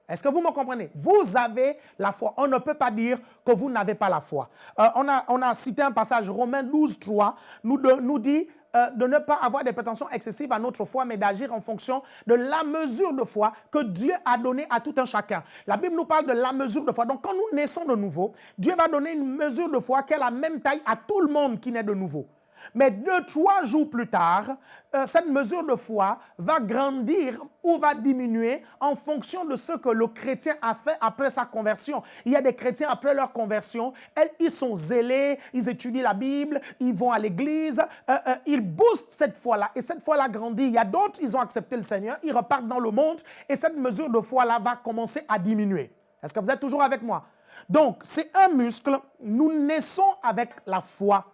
Est-ce que vous me comprenez? Vous avez la foi. On ne peut pas dire que vous n'avez pas la foi. Euh, on, a, on, a, cité un passage, Romains 12, 3, nous, nous dit euh, de ne pas avoir des prétentions excessives à notre foi, mais d'agir en fonction de la mesure de foi que Dieu a donnée à tout un chacun. La Bible nous parle de la mesure de foi. Donc quand nous naissons de nouveau, Dieu va donner une mesure de foi qui a la même taille à tout le monde qui naît de nouveau. Mais deux, trois jours plus tard, euh, cette mesure de foi va grandir ou va diminuer en fonction de ce que le chrétien a fait après sa conversion. Il y a des chrétiens après leur conversion, ils sont zélés, ils étudient la Bible, ils vont à l'église, euh, euh, ils boostent cette foi-là et cette foi-là grandit. Il y a d'autres, ils ont accepté le Seigneur, ils repartent dans le monde et cette mesure de foi-là va commencer à diminuer. Est-ce que vous êtes toujours avec moi? Donc, c'est un muscle, nous naissons avec la foi,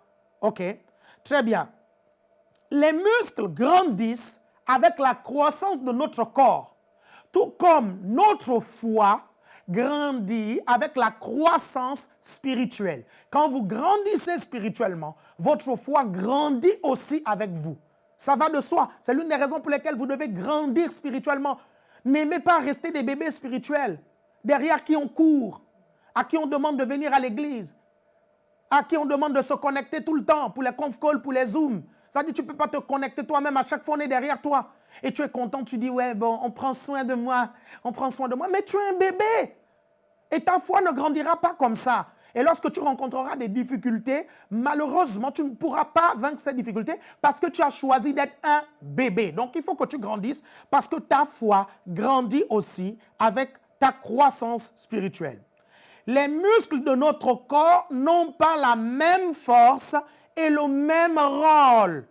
ok? Très bien. Les muscles grandissent avec la croissance de notre corps, tout comme notre foi grandit avec la croissance spirituelle. Quand vous grandissez spirituellement, votre foi grandit aussi avec vous. Ça va de soi. C'est l'une des raisons pour lesquelles vous devez grandir spirituellement. N'aimez pas rester des bébés spirituels, derrière qui on court, à qui on demande de venir à l'église, à qui on demande de se connecter tout le temps pour les conf calls, pour les zooms. Ça dit, tu ne peux pas te connecter toi-même. À chaque fois, on est derrière toi. Et tu es content, tu dis, ouais, bon, on prend soin de moi. On prend soin de moi. Mais tu es un bébé. Et ta foi ne grandira pas comme ça. Et lorsque tu rencontreras des difficultés, malheureusement, tu ne pourras pas vaincre ces difficultés parce que tu as choisi d'être un bébé. Donc, il faut que tu grandisses parce que ta foi grandit aussi avec ta croissance spirituelle les muscles de notre corps n'ont pas la même force et le même rôle.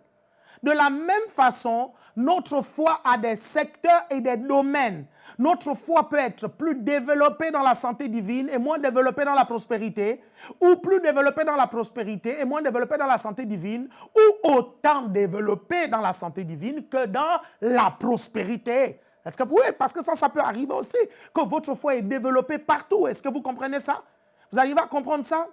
De la même façon, notre foi a des secteurs et des domaines. Notre foi peut être plus développée dans la santé divine et moins développée dans la prospérité, ou plus développée dans la prospérité et moins développée dans la santé divine, ou autant développée dans la santé divine que dans la prospérité. Est-ce que oui, parce que ça, ça peut arriver aussi, que votre foi est développée partout. Est-ce que vous comprenez ça? Vous arrivez à comprendre ça?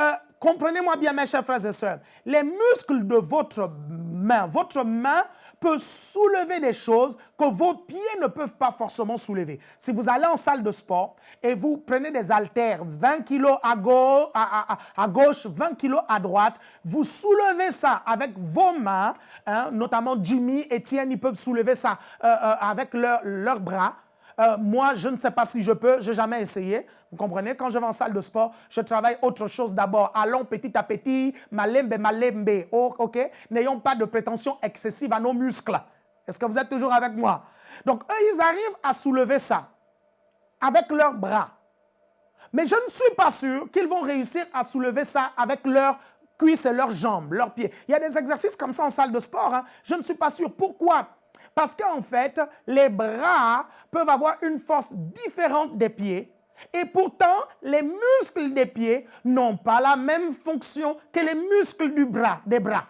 Euh, comprenez-moi bien, mes chers frères et sœurs. Les muscles de votre main, votre main peut soulever des choses que vos pieds ne peuvent pas forcément soulever. Si vous allez en salle de sport et vous prenez des haltères 20 kg à, gauche, à, gauche 20 kg à droite, vous soulevez ça avec vos mains, hein, notamment Jimmy, Etienne, ils peuvent soulever ça euh, euh, avec leurs bras. Euh, moi, je ne sais pas si je peux, je n'ai jamais essayé. Vous comprenez? Quand je vais en salle de sport, je travaille autre chose d'abord. Allons petit à petit, malembe, malembe. Oh, OK? N'ayons pas de prétention excessive à nos muscles. Est-ce que vous êtes toujours avec moi? Donc, eux, ils arrivent à soulever ça avec leurs bras. Mais je ne suis pas sûr qu'ils vont réussir à soulever ça avec leurs cuisses et leurs jambes, leurs pieds. Il y a des exercices comme ça en salle de sport. Hein. Je ne suis pas sûr. Pourquoi? Parce qu'en fait, les bras peuvent avoir une force différente des pieds et pourtant, les muscles des pieds n'ont pas la même fonction que les muscles du bras, des bras.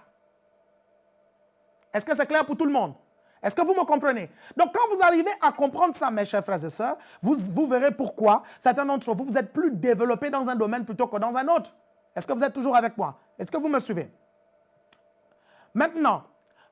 Est-ce que c'est clair pour tout le monde? Est-ce que vous me comprenez? Donc, quand vous arrivez à comprendre ça, mes chers frères et sœurs, vous, vous verrez pourquoi certains d'entre vous, vous êtes plus développés dans un domaine plutôt que dans un autre. Est-ce que vous êtes toujours avec moi? Est-ce que vous me suivez? Maintenant,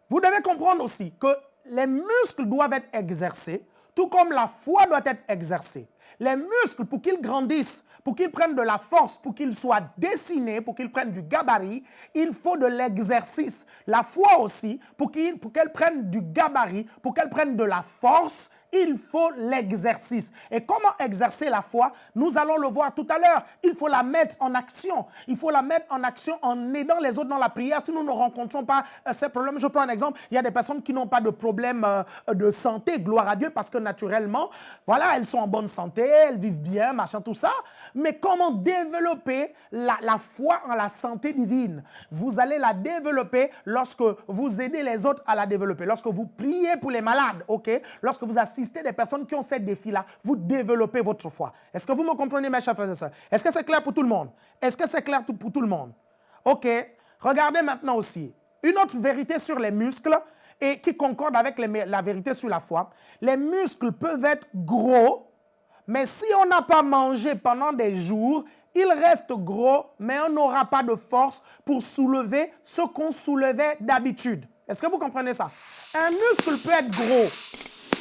vous devez comprendre aussi que les muscles doivent être exercés, tout comme la foi doit être exercée. Les muscles, pour qu'ils grandissent, pour qu'ils prennent de la force, pour qu'ils soient dessinés, pour qu'ils prennent du gabarit, il faut de l'exercice. La foi aussi, pour qu'elle prenne du gabarit, pour qu'elle prenne de la force, il faut l'exercice. Et comment exercer la foi? Nous allons le voir tout à l'heure. Il faut la mettre en action. Il faut la mettre en action en aidant les autres dans la prière. Si nous ne rencontrons pas euh, ces problèmes, je prends un exemple. Il y a des personnes qui n'ont pas de problème euh, de santé, gloire à Dieu, parce que naturellement, voilà, elles sont en bonne santé, elles vivent bien, machin, tout ça. Mais comment développer la, foi en la santé divine Vous allez la développer lorsque vous aidez les autres à la développer. Lorsque vous priez pour les malades, ok? Lorsque vous assistez des personnes qui ont ces défis-là, vous développez votre foi. Est-ce que vous me comprenez, mes chers frères et sœurs? Est-ce que c'est clair pour tout le monde? Est-ce que c'est clair pour tout le monde? OK? Regardez maintenant aussi une autre vérité sur les muscles et qui concorde avec la vérité sur la foi. Les muscles peuvent être gros, mais si on n'a pas mangé pendant des jours, ils restent gros, mais on n'aura pas de force pour soulever ce qu'on soulevait d'habitude. Est-ce que vous comprenez ça? Un muscle peut être gros,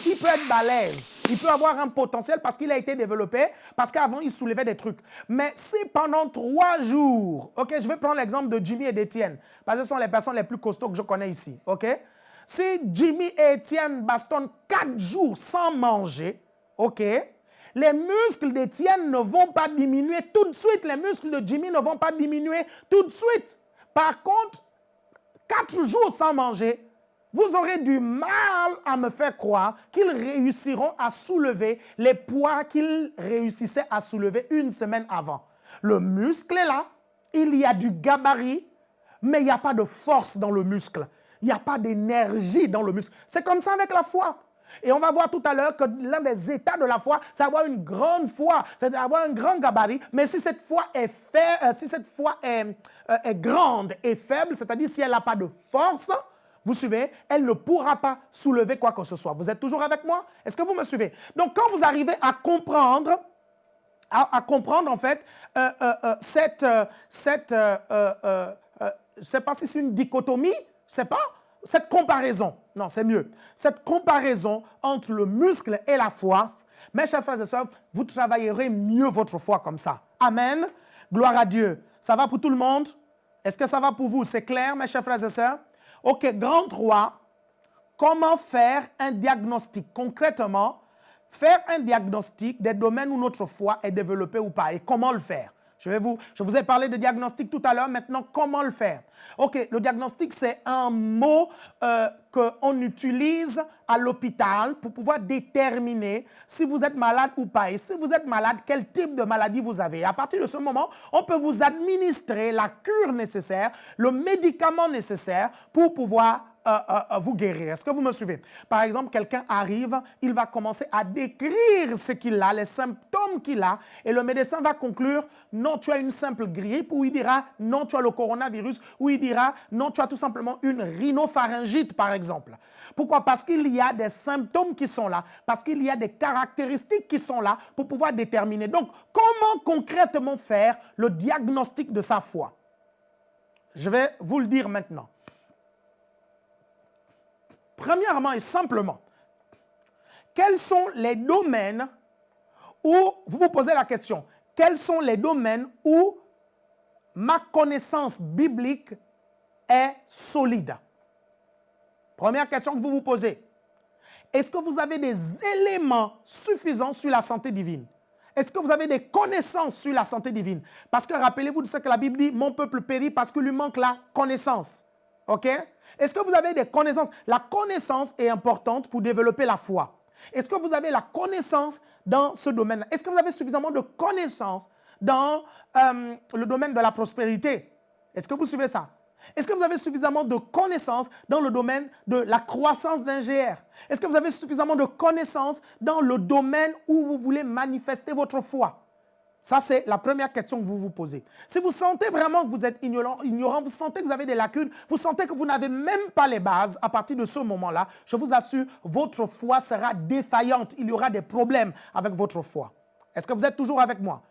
il peut être balèze. il peut avoir un potentiel parce qu'il a été développé, parce qu'avant, il soulevait des trucs. Mais si pendant trois jours, OK, je vais prendre l'exemple de Jimmy et d'Étienne, parce que ce sont les personnes les plus costauds que je connais ici, OK? Si Jimmy et Étienne bastonnent quatre jours sans manger, OK, les muscles d'Étienne ne vont pas diminuer tout de suite. Les muscles de Jimmy ne vont pas diminuer tout de suite. Par contre, quatre jours sans manger, vous aurez du mal à me faire croire qu'ils réussiront à soulever les poids qu'ils réussissaient à soulever une semaine avant. Le muscle est là, il y a du gabarit, mais il n'y a pas de force dans le muscle. Il n'y a pas d'énergie dans le muscle. C'est comme ça avec la foi. Et on va voir tout à l'heure que l'un des états de la foi, c'est avoir une grande foi, c'est avoir un grand gabarit. Mais si cette foi est, fait, euh, si cette foi euh, est grande et faible, c'est-à-dire si elle n'a pas de force, vous suivez, elle ne pourra pas soulever quoi que ce soit. Vous êtes toujours avec moi? Est-ce que vous me suivez? Donc, quand vous arrivez à comprendre, à, comprendre en fait euh, cette, cette je ne sais pas si c'est une dichotomie, c'est pas cette comparaison, non, c'est mieux, cette comparaison entre le muscle et la foi, mes chers frères et sœurs, vous travaillerez mieux votre foi comme ça. Amen. Gloire à Dieu. Ça va pour tout le monde? Est-ce que ça va pour vous? C'est clair, mes chers frères et sœurs? OK, grand 3, comment faire un diagnostic? Concrètement? Faire un diagnostic des domaines où notre foi est développée ou pas et comment le faire? Je, vais vous, je vous ai parlé de diagnostic tout à l'heure. Maintenant, comment le faire? OK, le diagnostic, c'est un mot euh, qu'on utilise à l'hôpital pour pouvoir déterminer si vous êtes malade ou pas. Et si vous êtes malade, quel type de maladie vous avez. à partir de ce moment, on peut vous administrer la cure nécessaire, le médicament nécessaire pour pouvoir vous guérir. Est-ce que vous me suivez? Par exemple, quelqu'un arrive, il va commencer à décrire ce qu'il a, les symptômes qu'il a, et le médecin va conclure, non, tu as une simple grippe, ou il dira, non, tu as le coronavirus, ou il dira, non, tu as tout simplement une rhinopharyngite, par exemple. Pourquoi? Parce qu'il y a des symptômes qui sont là, parce qu'il y a des caractéristiques qui sont là pour pouvoir déterminer. Donc, comment concrètement faire le diagnostic de sa foi? Je vais vous le dire maintenant. Premièrement et simplement, quels sont les domaines où, vous vous posez la question, quels sont les domaines où ma connaissance biblique est solide? Première question que vous vous posez. Est-ce que vous avez des éléments suffisants sur la santé divine? Est-ce que vous avez des connaissances sur la santé divine? Parce que rappelez-vous de ce que la Bible dit, mon peuple périt parce que lui manque la connaissance. OK? Est-ce que vous avez des connaissances? La connaissance est importante pour développer la foi. Est-ce que vous avez la connaissance dans ce domaine Est-ce que vous avez suffisamment de connaissances dans euh, le domaine de la prospérité? Est-ce que vous suivez ça? Est-ce que vous avez suffisamment de connaissances dans le domaine de la croissance d'un GR Est-ce que vous avez suffisamment de connaissances dans le domaine où vous voulez manifester votre foi? Ça, c'est la première question que vous vous posez. Si vous sentez vraiment que vous êtes ignorant, vous sentez que vous avez des lacunes, vous sentez que vous n'avez même pas les bases, à partir de ce moment-là, je vous assure, votre foi sera défaillante. Il y aura des problèmes avec votre foi. Est-ce que vous êtes toujours avec moi?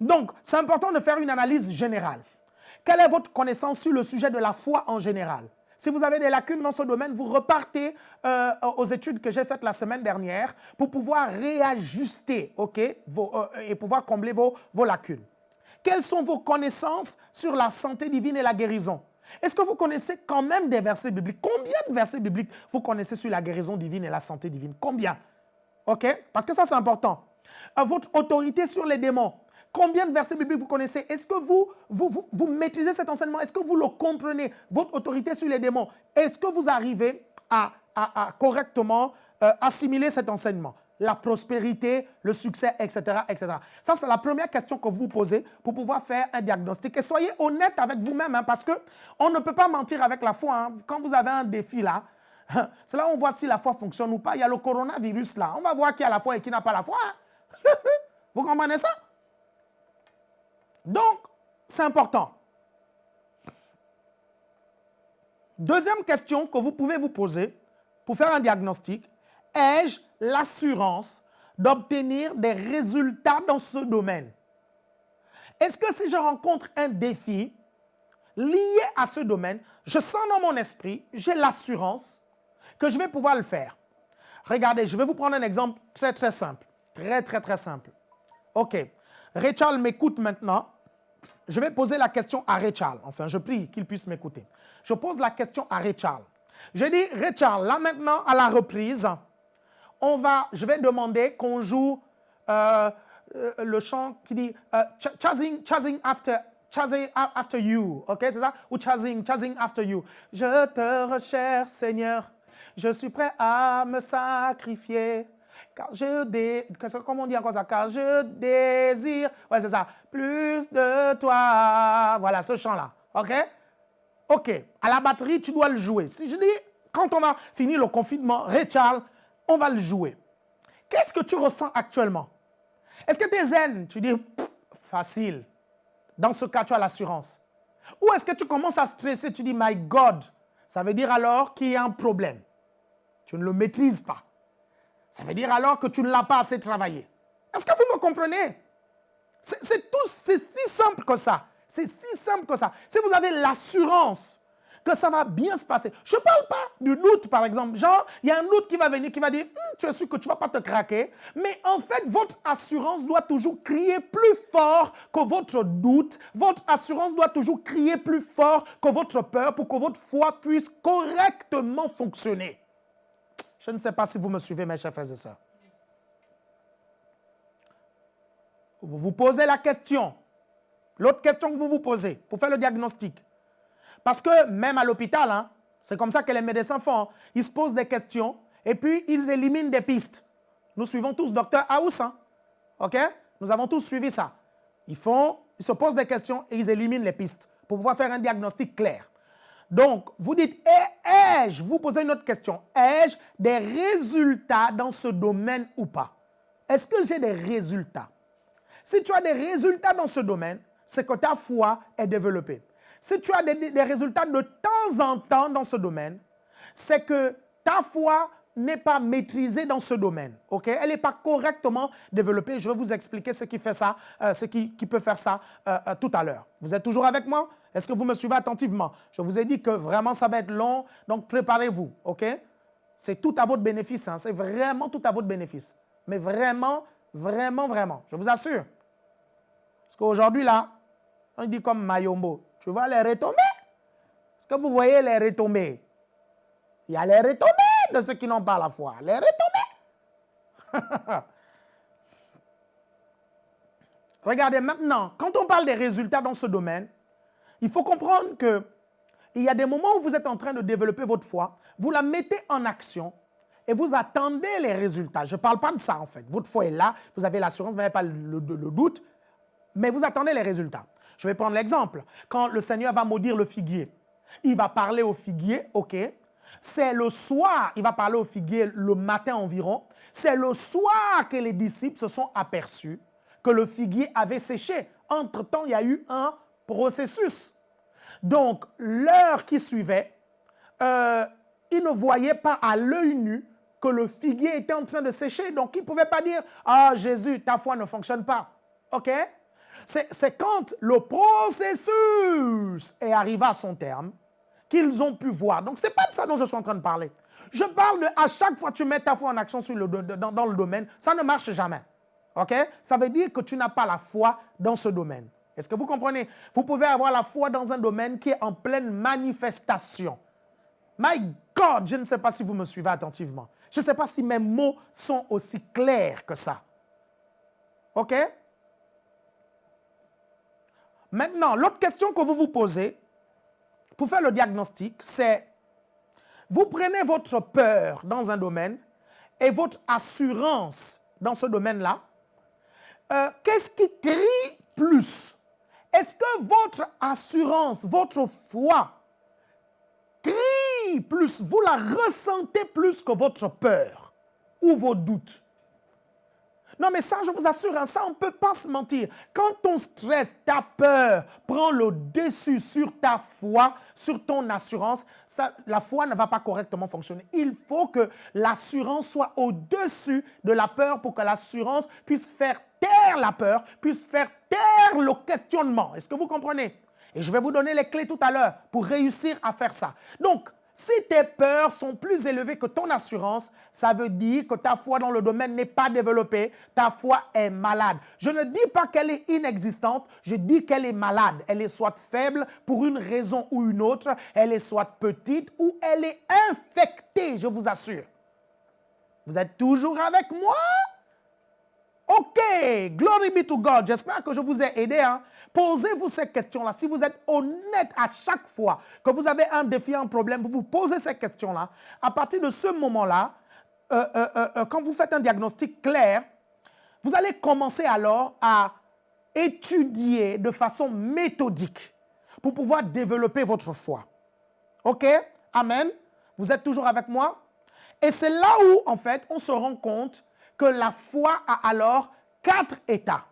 Donc, c'est important de faire une analyse générale. Quelle est votre connaissance sur le sujet de la foi en général? Si vous avez des lacunes dans ce domaine, vous repartez euh, aux études que j'ai faites la semaine dernière pour pouvoir réajuster ok, euh, et pouvoir combler vos, vos lacunes. Quelles sont vos connaissances sur la santé divine et la guérison? Est-ce que vous connaissez quand même des versets bibliques? Combien de versets bibliques vous connaissez sur la guérison divine et la santé divine? Combien? OK? Parce que ça, c'est important. Euh, votre autorité sur les démons. Combien de versets bibliques vous connaissez? Est-ce que vous, vous, maîtrisez cet enseignement? Est-ce que vous le comprenez Votre autorité sur les démons? Est-ce que vous arrivez à, correctement euh, assimiler cet enseignement? La prospérité, le succès, etc. etc. Ça, c'est la première question que vous vous posez pour pouvoir faire un diagnostic. Et soyez honnête avec vous-même, hein, parce qu'on ne peut pas mentir avec la foi. Hein. Quand vous avez un défi là, c'est là où on voit si la foi fonctionne ou pas. Il y a le coronavirus là. On va voir qui a la foi et qui n'a pas la foi. Hein. vous comprenez ça? Donc, c'est important. Deuxième question que vous pouvez vous poser pour faire un diagnostic, ai-je l'assurance d'obtenir des résultats dans ce domaine? Est-ce que si je rencontre un défi lié à ce domaine, je sens dans mon esprit, j'ai l'assurance que je vais pouvoir le faire? Regardez, je vais vous prendre un exemple très, très simple. Très, très, très simple. OK. Rachel m'écoute maintenant. Je vais poser la question à Rachel. Enfin, je prie qu'il puisse m'écouter. Je pose la question à Rachel. Je dis, Rachel, là maintenant, à la reprise, on va, je vais demander qu'on joue euh, euh, le chant qui dit euh, chasing, chasing after, chasing after you, ok, c'est ça? Ou chasing, chasing after you. Je te recherche, Seigneur, je suis prêt à me sacrifier. Car je dé... Comment on dit encore ça? Car je désire, ouais, c'est ça, plus de toi. Voilà, ce chant-là, ok? Ok, à la batterie, tu dois le jouer. Si je dis, quand on a fini le confinement, Richard, on va le jouer. Qu'est-ce que tu ressens actuellement? Est-ce que tu es zen? Tu dis, facile. Dans ce cas, tu as l'assurance. Ou est-ce que tu commences à stresser? Tu dis, my God. Ça veut dire alors qu'il y a un problème. Tu ne le maîtrises pas. Ça veut dire alors que tu ne l'as pas assez travaillé. Est-ce que vous me comprenez? C'est tout, c'est si simple que ça. C'est si simple que ça. Si vous avez l'assurance que ça va bien se passer. Je ne parle pas du doute, par exemple. Genre, il y a un doute qui va venir, qui va dire, hum, tu es sûr que tu ne vas pas te craquer. Mais en fait, votre assurance doit toujours crier plus fort que votre doute. Votre assurance doit toujours crier plus fort que votre peur pour que votre foi puisse correctement fonctionner. Je ne sais pas si vous me suivez, mes chers frères et sœurs. Vous vous posez la question. L'autre question que vous vous posez pour faire le diagnostic. Parce que même à l'hôpital, hein, c'est comme ça que les médecins font. Ils se posent des questions et puis ils éliminent des pistes. Nous suivons tous Docteur House. Hein. OK? Nous avons tous suivi ça. Ils, font, ils se posent des questions et ils éliminent les pistes pour pouvoir faire un diagnostic clair. Donc, vous dites, eh, ai-je, vous posez une autre question, ai-je des résultats dans ce domaine ou pas? Est-ce que j'ai des résultats? Si tu as des résultats dans ce domaine, c'est que ta foi est développée. Si tu as des, résultats de temps en temps dans ce domaine, c'est que ta foi n'est pas maîtrisée dans ce domaine. Elle n'est pas correctement développée. Je vais vous expliquer ce qui fait ça, euh, ce qui, peut faire ça euh, euh, tout à l'heure. Vous êtes toujours avec moi? Est-ce que vous me suivez attentivement? Je vous ai dit que vraiment ça va être long, donc préparez-vous. ok? C'est tout à votre bénéfice. Hein. C'est vraiment tout à votre bénéfice. Mais vraiment, vraiment, vraiment. Je vous assure. Parce qu'aujourd'hui, là, on dit comme Mayombo. Tu vois les retombées? Est-ce que vous voyez les retombées Il y a les retombées de ceux qui n'ont pas la foi. Les retombées. Regardez maintenant, quand on parle des résultats dans ce domaine, il faut comprendre que il y a des moments où vous êtes en train de développer votre foi, vous la mettez en action et vous attendez les résultats. Je ne parle pas de ça en fait. Votre foi est là, vous avez l'assurance, vous n'avez pas le, doute, mais vous attendez les résultats. Je vais prendre l'exemple. Quand le Seigneur va maudire le figuier, il va parler au figuier, ok C'est le soir, il va parler au figuier le matin environ. C'est le soir que les disciples se sont aperçus que le figuier avait séché. Entre-temps, il y a eu un processus. Donc, l'heure qui suivait, euh, ils ne voyaient pas à l'œil nu que le figuier était en train de sécher. Donc, ils ne pouvaient pas dire, « Ah, Jésus, ta foi ne fonctionne pas. » OK? C'est quand le processus est arrivé à son terme qu'ils ont pu voir. Donc, ce n'est pas de ça dont je suis en train de parler. Je parle de à chaque fois que tu mets ta foi en action sur le, dans, dans, le domaine, ça ne marche jamais. OK? Ça veut dire que tu n'as pas la foi dans ce domaine. Est-ce que vous comprenez? Vous pouvez avoir la foi dans un domaine qui est en pleine manifestation. My God, je ne sais pas si vous me suivez attentivement. Je ne sais pas si mes mots sont aussi clairs que ça. OK? Maintenant, l'autre question que vous vous posez pour faire le diagnostic, c'est vous prenez votre peur dans un domaine et votre assurance dans ce domaine-là. Euh, qu'est-ce qui crie plus? Est-ce que votre assurance, votre foi crie plus, vous la ressentez plus que votre peur ou vos doutes? Non, mais ça, je vous assure, hein, ça, on ne peut pas se mentir. Quand ton stress, ta peur prend le dessus sur ta foi, sur ton assurance, ça, la foi ne va pas correctement fonctionner. Il faut que l'assurance soit au-dessus de la peur pour que l'assurance puisse faire taire la peur, puisse faire taire le questionnement. Est-ce que vous comprenez? Et je vais vous donner les clés tout à l'heure pour réussir à faire ça. Donc, Si tes peurs sont plus élevées que ton assurance, ça veut dire que ta foi dans le domaine n'est pas développée, ta foi est malade. Je ne dis pas qu'elle est inexistante, je dis qu'elle est malade. Elle est soit faible pour une raison ou une autre, elle est soit petite ou elle est infectée, je vous assure. Vous êtes toujours avec moi? Ok, glory be to God. J'espère que je vous ai aidé. Hein. Posez-vous ces questions-là. Si vous êtes honnête à chaque fois que vous avez un défi, un problème, vous vous posez ces questions-là. À partir de ce moment-là, euh, euh, euh, quand vous faites un diagnostic clair, vous allez commencer alors à étudier de façon méthodique pour pouvoir développer votre foi. OK? Amen. Vous êtes toujours avec moi? Et c'est là où, en fait, on se rend compte que la foi a alors quatre états.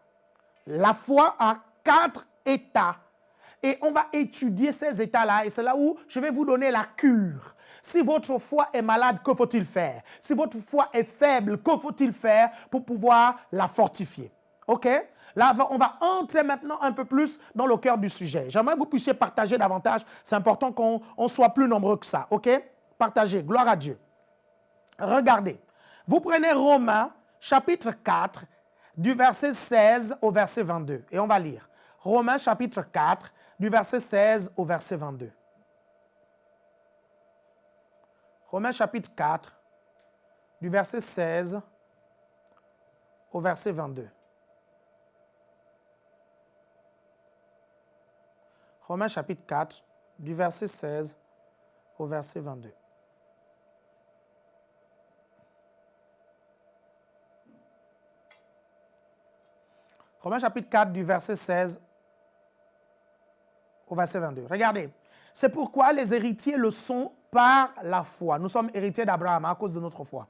La foi a quatre états. Et on va étudier ces états-là. Et c'est là où je vais vous donner la cure. Si votre foi est malade, que faut-il faire? Si votre foi est faible, que faut-il faire pour pouvoir la fortifier? OK? Là, on va entrer maintenant un peu plus dans le cœur du sujet. J'aimerais que vous puissiez partager davantage. C'est important qu'on soit plus nombreux que ça. OK? Partagez. Gloire à Dieu. Regardez. Vous prenez Romains chapitre 4 du verset 16 au verset 22 et on va lire. Romains chapitre 4 du verset 16 au verset 22. Romains chapitre 4 du verset 16 au verset 22. Romains chapitre 4 du verset 16 au verset 22. Romains chapitre 4 du verset 16 au verset 22. Regardez. C'est pourquoi les héritiers le sont par la foi. Nous sommes héritiers d'Abraham à cause de notre foi.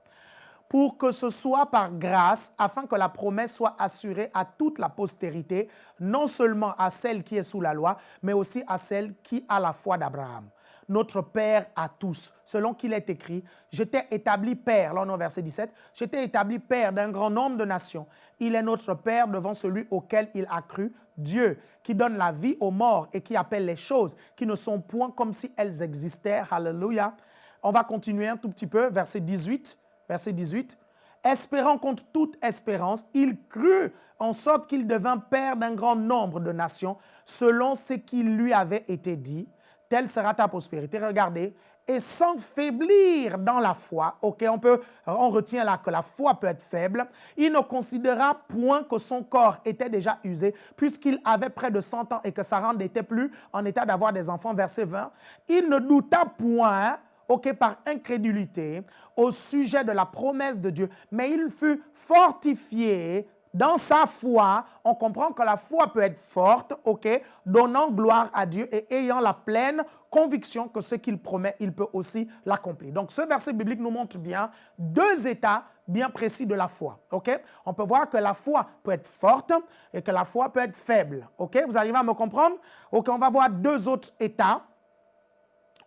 Pour que ce soit par grâce, afin que la promesse soit assurée à toute la postérité, non seulement à celle qui est sous la loi, mais aussi à celle qui a la foi d'Abraham notre Père à tous. Selon qu'il est écrit, j'étais établi Père, là on est au verset 17, j'étais établi Père d'un grand nombre de nations. Il est notre Père devant celui auquel il a cru, Dieu, qui donne la vie aux morts et qui appelle les choses qui ne sont point comme si elles existaient. Alléluia. On va continuer un tout petit peu, verset 18. Verset 18. Espérant contre toute espérance, il crut en sorte qu'il devint père d'un grand nombre de nations, selon ce qui lui avait été dit telle sera ta prospérité. Regardez, et sans faiblir dans la foi, ok, on, peut, on retient là que la foi peut être faible, il ne considéra point que son corps était déjà usé, puisqu'il avait près de 100 ans et que Sarah n'était plus en état d'avoir des enfants, verset 20. Il ne douta point, ok, par incrédulité, au sujet de la promesse de Dieu, mais il fut fortifié dans sa foi, on comprend que la foi peut être forte, ok, donnant gloire à Dieu et ayant la pleine conviction que ce qu'il promet, il peut aussi l'accomplir. Donc ce verset biblique nous montre bien deux états bien précis de la foi, ok? On peut voir que la foi peut être forte et que la foi peut être faible, ok? Vous arrivez à me comprendre? Ok, on va voir deux autres états.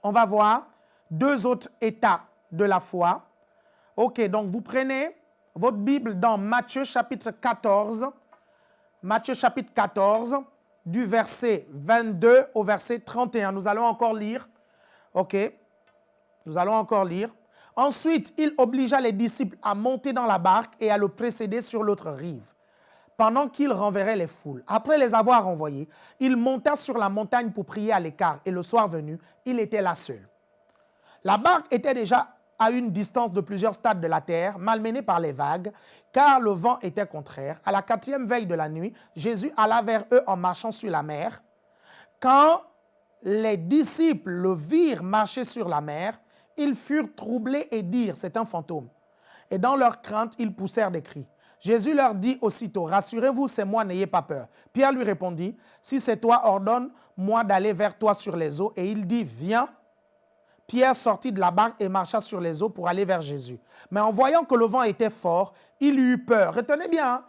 On va voir deux autres états de la foi. Ok, donc vous prenez votre Bible dans Matthieu chapitre 14, Matthieu chapitre 14, du verset 22 au verset 31. Nous allons encore lire. OK Nous allons encore lire. Ensuite, il obligea les disciples à monter dans la barque et à le précéder sur l'autre rive, pendant qu'il renverrait les foules. Après les avoir envoyés, il monta sur la montagne pour prier à l'écart, et le soir venu, il était là seul. La barque était déjà à une distance de plusieurs stades de la terre, malmené par les vagues, car le vent était contraire. À la quatrième veille de la nuit, Jésus alla vers eux en marchant sur la mer. Quand les disciples le virent marcher sur la mer, ils furent troublés et dirent, c'est un fantôme. Et dans leur crainte, ils poussèrent des cris. Jésus leur dit aussitôt, rassurez-vous, c'est moi, n'ayez pas peur. Pierre lui répondit, si c'est toi, ordonne-moi d'aller vers toi sur les eaux. Et il dit, viens. Pierre sortit de la barque et marcha sur les eaux pour aller vers Jésus. Mais en voyant que le vent était fort, il eut peur. Retenez bien, hein.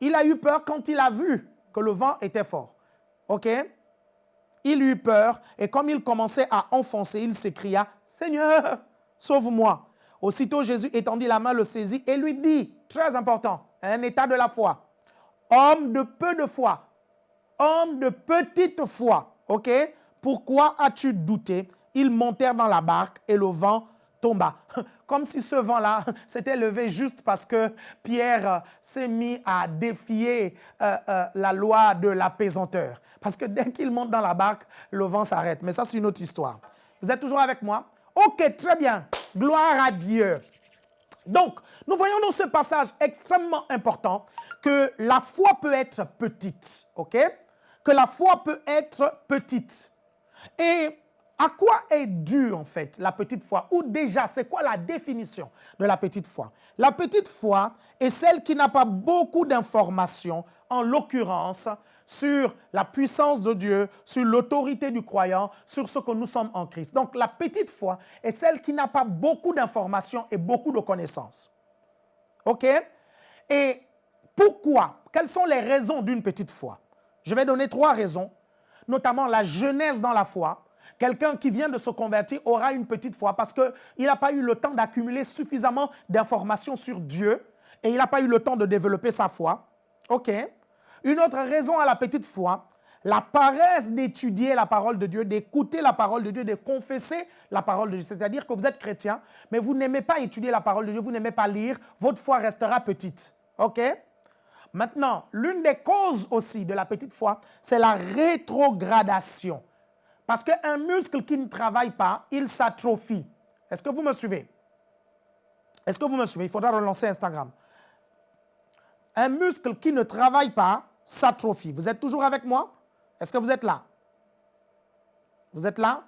il a eu peur quand il a vu que le vent était fort. OK? Il eut peur et comme il commençait à enfoncer, il s'écria, Seigneur, sauve-moi. Aussitôt Jésus étendit la main, le saisit et lui dit, très important, un état de la foi, homme de peu de foi, homme de petite foi, ok? Pourquoi as-tu douté? Ils montèrent dans la barque et le vent tomba. Comme si ce vent-là s'était levé juste parce que Pierre euh, s'est mis à défier euh, euh, la loi de l'apaisanteur. Parce que dès qu'il monte dans la barque, le vent s'arrête. Mais ça, c'est une autre histoire. Vous êtes toujours avec moi? Ok, très bien. Gloire à Dieu. Donc, nous voyons dans ce passage extrêmement important que la foi peut être petite, ok? Que la foi peut être petite. Et à quoi est due en fait la petite foi? Ou déjà, c'est quoi la définition de la petite foi? La petite foi est celle qui n'a pas beaucoup d'informations, en l'occurrence, sur la puissance de Dieu, sur l'autorité du croyant, sur ce que nous sommes en Christ. Donc la petite foi est celle qui n'a pas beaucoup d'informations et beaucoup de connaissances. OK? Et pourquoi? Quelles sont les raisons d'une petite foi? Je vais donner trois raisons, notamment la jeunesse dans la foi. Quelqu'un qui vient de se convertir aura une petite foi parce qu'il n'a pas eu le temps d'accumuler suffisamment d'informations sur Dieu et il n'a pas eu le temps de développer sa foi. OK une autre raison à la petite foi, la paresse d'étudier la parole de Dieu, d'écouter la parole de Dieu, de confesser la parole de Dieu. C'est-à-dire que vous êtes chrétien, mais vous n'aimez pas étudier la parole de Dieu, vous n'aimez pas lire, votre foi restera petite. OK Maintenant, l'une des causes aussi de la petite foi, c'est la rétrogradation. Parce qu'un muscle qui ne travaille pas, il s'atrophie. Est-ce que vous me suivez? Est-ce que vous me suivez? Il faudra relancer Instagram. Un muscle qui ne travaille pas, s'atrophie. Vous êtes toujours avec moi? Est-ce que vous êtes là? Vous êtes là?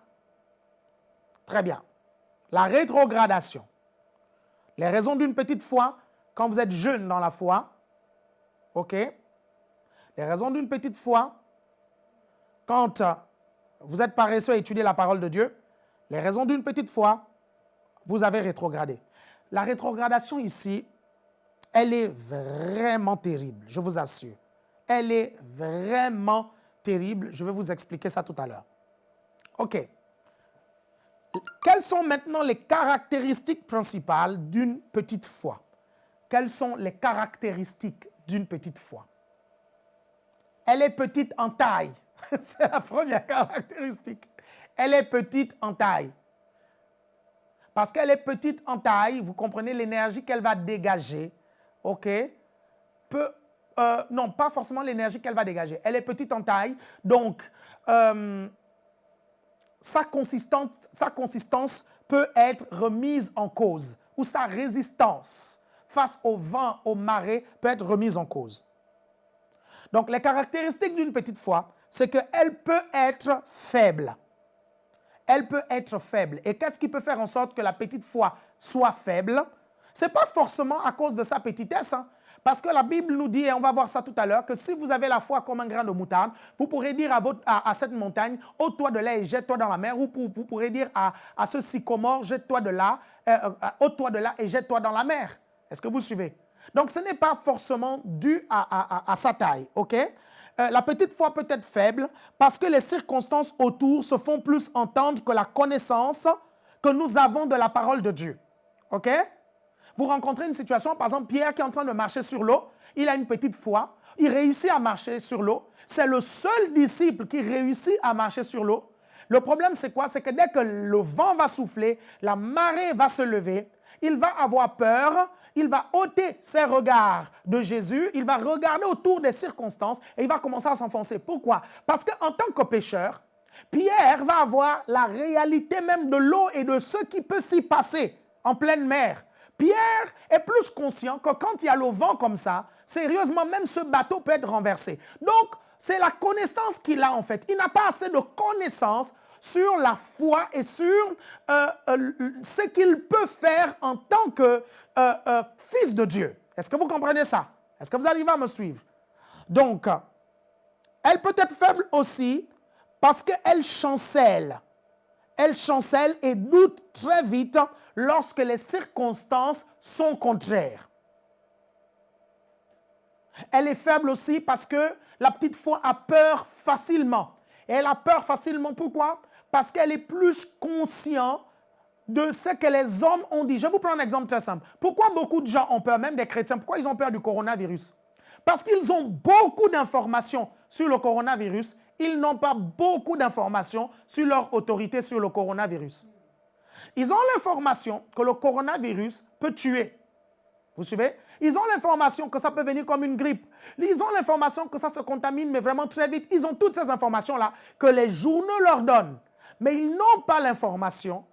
Très bien. La rétrogradation. Les raisons d'une petite foi, quand vous êtes jeune dans la foi, ok? Les raisons d'une petite foi, quand euh, vous êtes paresseux à étudier la parole de Dieu, les raisons d'une petite foi, vous avez rétrogradé. La rétrogradation ici, elle est vraiment terrible, je vous assure. Elle est vraiment terrible. Je vais vous expliquer ça tout à l'heure. OK. Quelles sont maintenant les caractéristiques principales d'une petite foi? Quelles sont les caractéristiques d'une petite foi? Elle est petite en taille. C'est la première caractéristique. Elle est petite en taille. Parce qu'elle est petite en taille, vous comprenez l'énergie qu'elle va dégager, ok, euh, non, pas forcément l'énergie qu'elle va dégager. Elle est petite en taille, donc euh, sa, consistance, sa consistance peut être remise en cause ou sa résistance face au vent, au marais peut être remise en cause. Donc les caractéristiques d'une petite foi, c'est qu'elle peut être faible. Elle peut être faible. Et qu'est-ce qui peut faire en sorte que la petite foi soit faible? Ce n'est pas forcément à cause de sa petitesse. Hein. Parce que la Bible nous dit, et on va voir ça tout à l'heure, que si vous avez la foi comme un grain de moutarde, vous pourrez dire à, cette montagne, ôte-toi de là et jette-toi dans la mer. Ou vous, pourrez dire à, ce sycomore, jette-toi de là, euh, euh, ôte-toi de là et jette-toi dans la mer. Est-ce que vous suivez? Donc ce n'est pas forcément dû à, sa taille, ok? Euh, la petite foi peut être faible parce que les circonstances autour se font plus entendre que la connaissance que nous avons de la parole de Dieu. OK? Vous rencontrez une situation, par exemple, Pierre qui est en train de marcher sur l'eau, il a une petite foi, il réussit à marcher sur l'eau. C'est le seul disciple qui réussit à marcher sur l'eau. Le problème, c'est quoi? C'est que dès que le vent va souffler, la marée va se lever, il va avoir peur, il va ôter ses regards de Jésus, il va regarder autour des circonstances et il va commencer à s'enfoncer. Pourquoi? Parce qu'en tant que pécheur, Pierre va avoir la réalité même de l'eau et de ce qui peut s'y passer en pleine mer. Pierre est plus conscient que quand il y a le vent comme ça, sérieusement, même ce bateau peut être renversé. Donc, c'est la connaissance qu'il a en fait. Il n'a pas assez de connaissance sur la foi et sur euh, euh, ce qu'il peut faire en tant que euh, fils de Dieu. Est-ce que vous comprenez ça? Est-ce que vous arrivez à me suivre? Donc, elle peut être faible aussi parce qu'elle chancelle. Elle chancelle et doute très vite lorsque les circonstances sont contraires. Elle est faible aussi parce que la petite foi a peur facilement. Et elle a peur facilement, pourquoi? Parce qu'elle est plus consciente de ce que les hommes ont dit. Je vous prends un exemple très simple. Pourquoi beaucoup de gens ont peur, même des chrétiens, pourquoi ils ont peur du coronavirus? Parce qu'ils ont beaucoup d'informations sur le coronavirus ils n'ont pas beaucoup d'informations sur leur autorité sur le coronavirus. Ils ont l'information que le coronavirus peut tuer. Vous suivez? Ils ont l'information que ça peut venir comme une grippe. Ils ont l'information que ça se contamine, mais vraiment très vite. Ils ont toutes ces informations-là que les journaux leur donnent. Mais ils n'ont pas l'information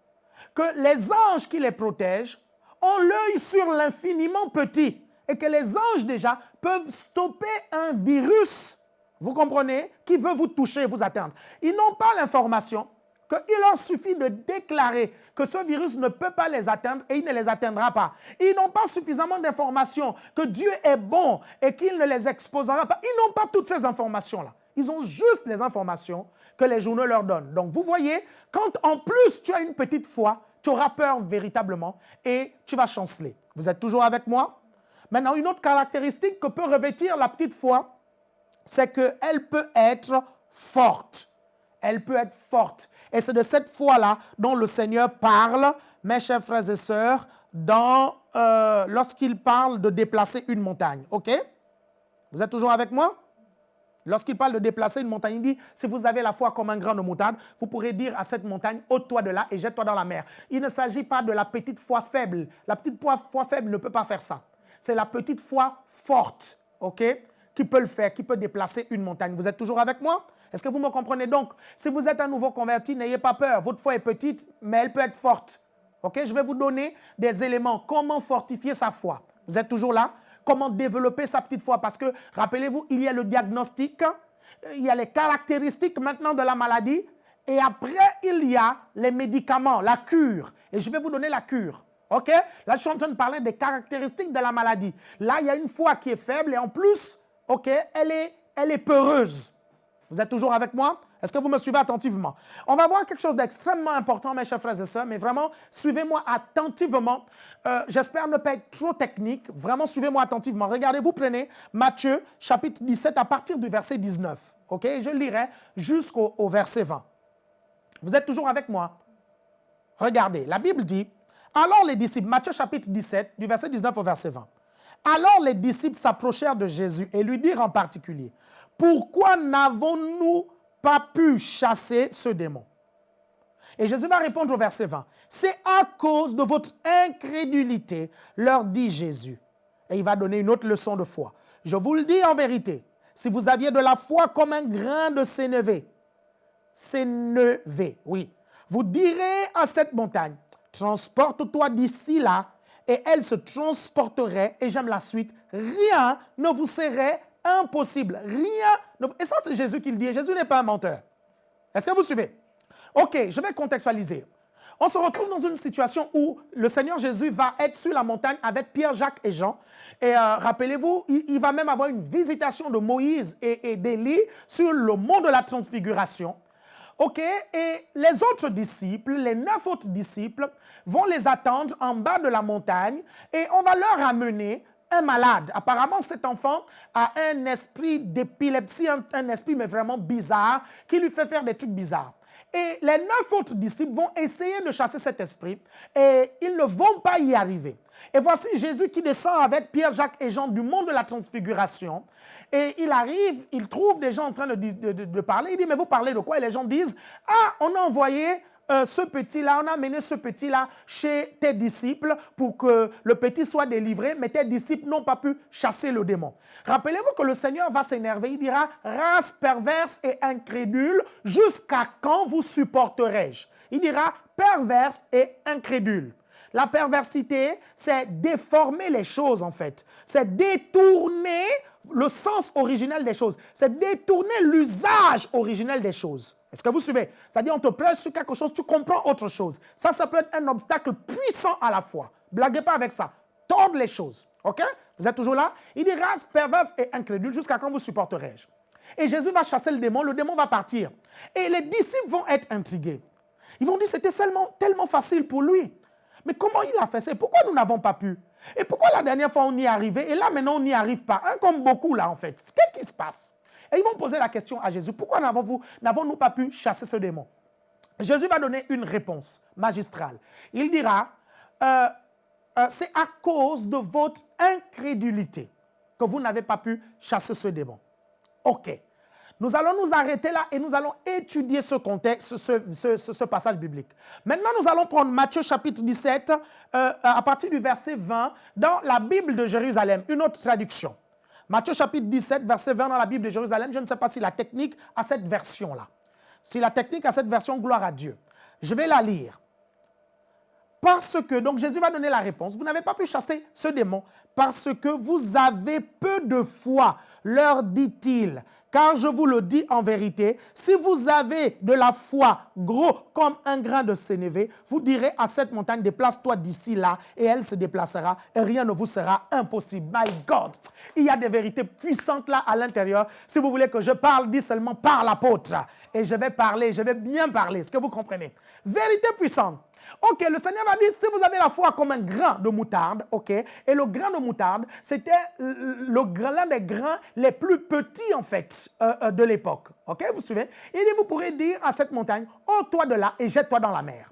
que les anges qui les protègent ont l'œil sur l'infiniment petit et que les anges déjà peuvent stopper un virus, vous comprenez, qui veut vous toucher, vous atteindre. Ils n'ont pas l'information qu'il leur suffit de déclarer que ce virus ne peut pas les atteindre et il ne les atteindra pas. Ils n'ont pas suffisamment d'informations que Dieu est bon et qu'il ne les exposera pas. Ils n'ont pas toutes ces informations-là. Ils ont juste les informations que les journaux leur donnent. Donc vous voyez, quand en plus tu as une petite foi, tu auras peur véritablement et tu vas chanceler. Vous êtes toujours avec moi? Maintenant, une autre caractéristique que peut revêtir la petite foi, c'est qu'elle peut être forte. Elle peut être forte. Et c'est de cette foi-là dont le Seigneur parle, mes chers frères et sœurs, euh, lorsqu'il parle de déplacer une montagne. OK? Vous êtes toujours avec moi? Lorsqu'il parle de déplacer une montagne, il dit, si vous avez la foi comme un grain de moutarde, vous pourrez dire à cette montagne, ôte-toi de là et jette-toi dans la mer. Il ne s'agit pas de la petite foi faible. La petite foi faible ne peut pas faire ça. C'est la petite foi forte, OK, qui peut le faire, qui peut déplacer une montagne. Vous êtes toujours avec moi? Est-ce que vous me comprenez? Donc Si vous êtes un nouveau converti, n'ayez pas peur. Votre foi est petite, mais elle peut être forte. OK? Je vais vous donner des éléments. Comment fortifier sa foi? Vous êtes toujours là? Comment développer sa petite foi. Parce que, rappelez-vous, il y a le diagnostic, il y a les caractéristiques maintenant de la maladie, et après, il y a les médicaments, la cure. Et je vais vous donner la cure. OK? Là, je suis en train de parler des caractéristiques de la maladie. Là, il y a une foi qui est faible et en plus, OK, elle est, elle est peureuse. Vous êtes toujours avec moi? Est-ce que vous me suivez attentivement? On va voir quelque chose d'extrêmement important, mes chers frères et sœurs, mais vraiment, suivez-moi attentivement. Euh, j'espère ne pas être trop technique. Vraiment, suivez-moi attentivement. Regardez, vous prenez Matthieu, chapitre 17, à partir du verset 19. OK? Je lirai jusqu'au verset 20. Vous êtes toujours avec moi? Regardez, la Bible dit, alors les disciples, Matthieu chapitre 17, du verset 19 au verset 20. Alors les disciples s'approchèrent de Jésus et lui dirent en particulier, pourquoi n'avons-nous pas pu chasser ce démon. Et Jésus va répondre au verset 20. C'est à cause de votre incrédulité, leur dit Jésus. Et il va donner une autre leçon de foi. Je vous le dis en vérité, si vous aviez de la foi comme un grain de sénévé, sénévé, oui, vous direz à cette montagne, transporte-toi d'ici là, et elle se transporterait, et j'aime la suite, rien ne vous serait impossible. Rien. Et ça, c'est Jésus qui le dit. Jésus n'est pas un menteur. Est-ce que vous suivez? OK, je vais contextualiser. On se retrouve dans une situation où le Seigneur Jésus va être sur la montagne avec Pierre, Jacques et Jean. Et euh, rappelez-vous, il, va même avoir une visitation de Moïse et, et d'Élie sur le mont de la transfiguration. OK, et les autres disciples, les neuf autres disciples, vont les attendre en bas de la montagne et on va leur amener un malade. Apparemment, cet enfant a un esprit d'épilepsie, un, esprit mais vraiment bizarre, qui lui fait faire des trucs bizarres. Et les neuf autres disciples vont essayer de chasser cet esprit et ils ne vont pas y arriver. Et voici Jésus qui descend avec Pierre, Jacques et Jean du monde de la transfiguration. Et il arrive, il trouve des gens en train de, de parler. Il dit, mais vous parlez de quoi Et les gens disent, ah, on a envoyé euh, ce petit-là, on a amené ce petit-là chez tes disciples pour que le petit soit délivré, mais tes disciples n'ont pas pu chasser le démon. Rappelez-vous que le Seigneur va s'énerver, il dira, race perverse et incrédule, jusqu'à quand vous supporterai-je? Il dira, perverse et incrédule. La perversité, c'est déformer les choses en fait. C'est détourner le sens originel des choses. C'est détourner l'usage originel des choses. Est-ce que vous suivez? C'est-à-dire, on te prêche sur quelque chose, tu comprends autre chose. Ça, ça peut être un obstacle puissant à la fois. Blaguez pas avec ça. Tordre les choses. OK? Vous êtes toujours là? Il dit race perverse et incrédule, jusqu'à quand vous supporterai-je? Et Jésus va chasser le démon, le démon va partir. Et les disciples vont être intrigués. Ils vont dire c'était tellement, tellement facile pour lui. Mais comment il a fait ça? Pourquoi nous n'avons pas pu? Et pourquoi la dernière fois on y arrivé? Et là maintenant on n'y arrive pas comme beaucoup là en fait. Qu'est-ce qui se passe? Et ils vont poser la question à Jésus, pourquoi n'avons-nous pas pu chasser ce démon? Jésus va donner une réponse magistrale. Il dira, euh, euh, c'est à cause de votre incrédulité que vous n'avez pas pu chasser ce démon. OK. Nous allons nous arrêter là et nous allons étudier ce contexte, ce, passage biblique. Maintenant, nous allons prendre Matthieu chapitre 17, euh, à partir du verset 20, dans la Bible de Jérusalem, une autre traduction. Matthieu chapitre 17, verset 20 dans la Bible de Jérusalem. Je ne sais pas si la technique a cette version-là. Si la technique a cette version, gloire à Dieu. Je vais la lire. Parce que, donc Jésus va donner la réponse, vous n'avez pas pu chasser ce démon parce que vous avez peu de foi, leur dit-il. Car je vous le dis en vérité, si vous avez de la foi gros comme un grain de sénévé, vous direz à cette montagne, déplace-toi d'ici là, et elle se déplacera, et rien ne vous sera impossible. My God, il y a des vérités puissantes là à l'intérieur. Si vous voulez que je parle, dis seulement par l'apôtre. Et je vais parler, je vais bien parler, est-ce que vous comprenez? Vérité puissante. Ok, le Seigneur va dire, si vous avez la foi comme un grain de moutarde, ok, et le grain de moutarde, c'était l'un des grains les plus petits, en fait, euh, euh, de l'époque. Ok, vous suivez Il dit, vous pourrez dire à cette montagne, ôte-toi de là et jette-toi dans la mer.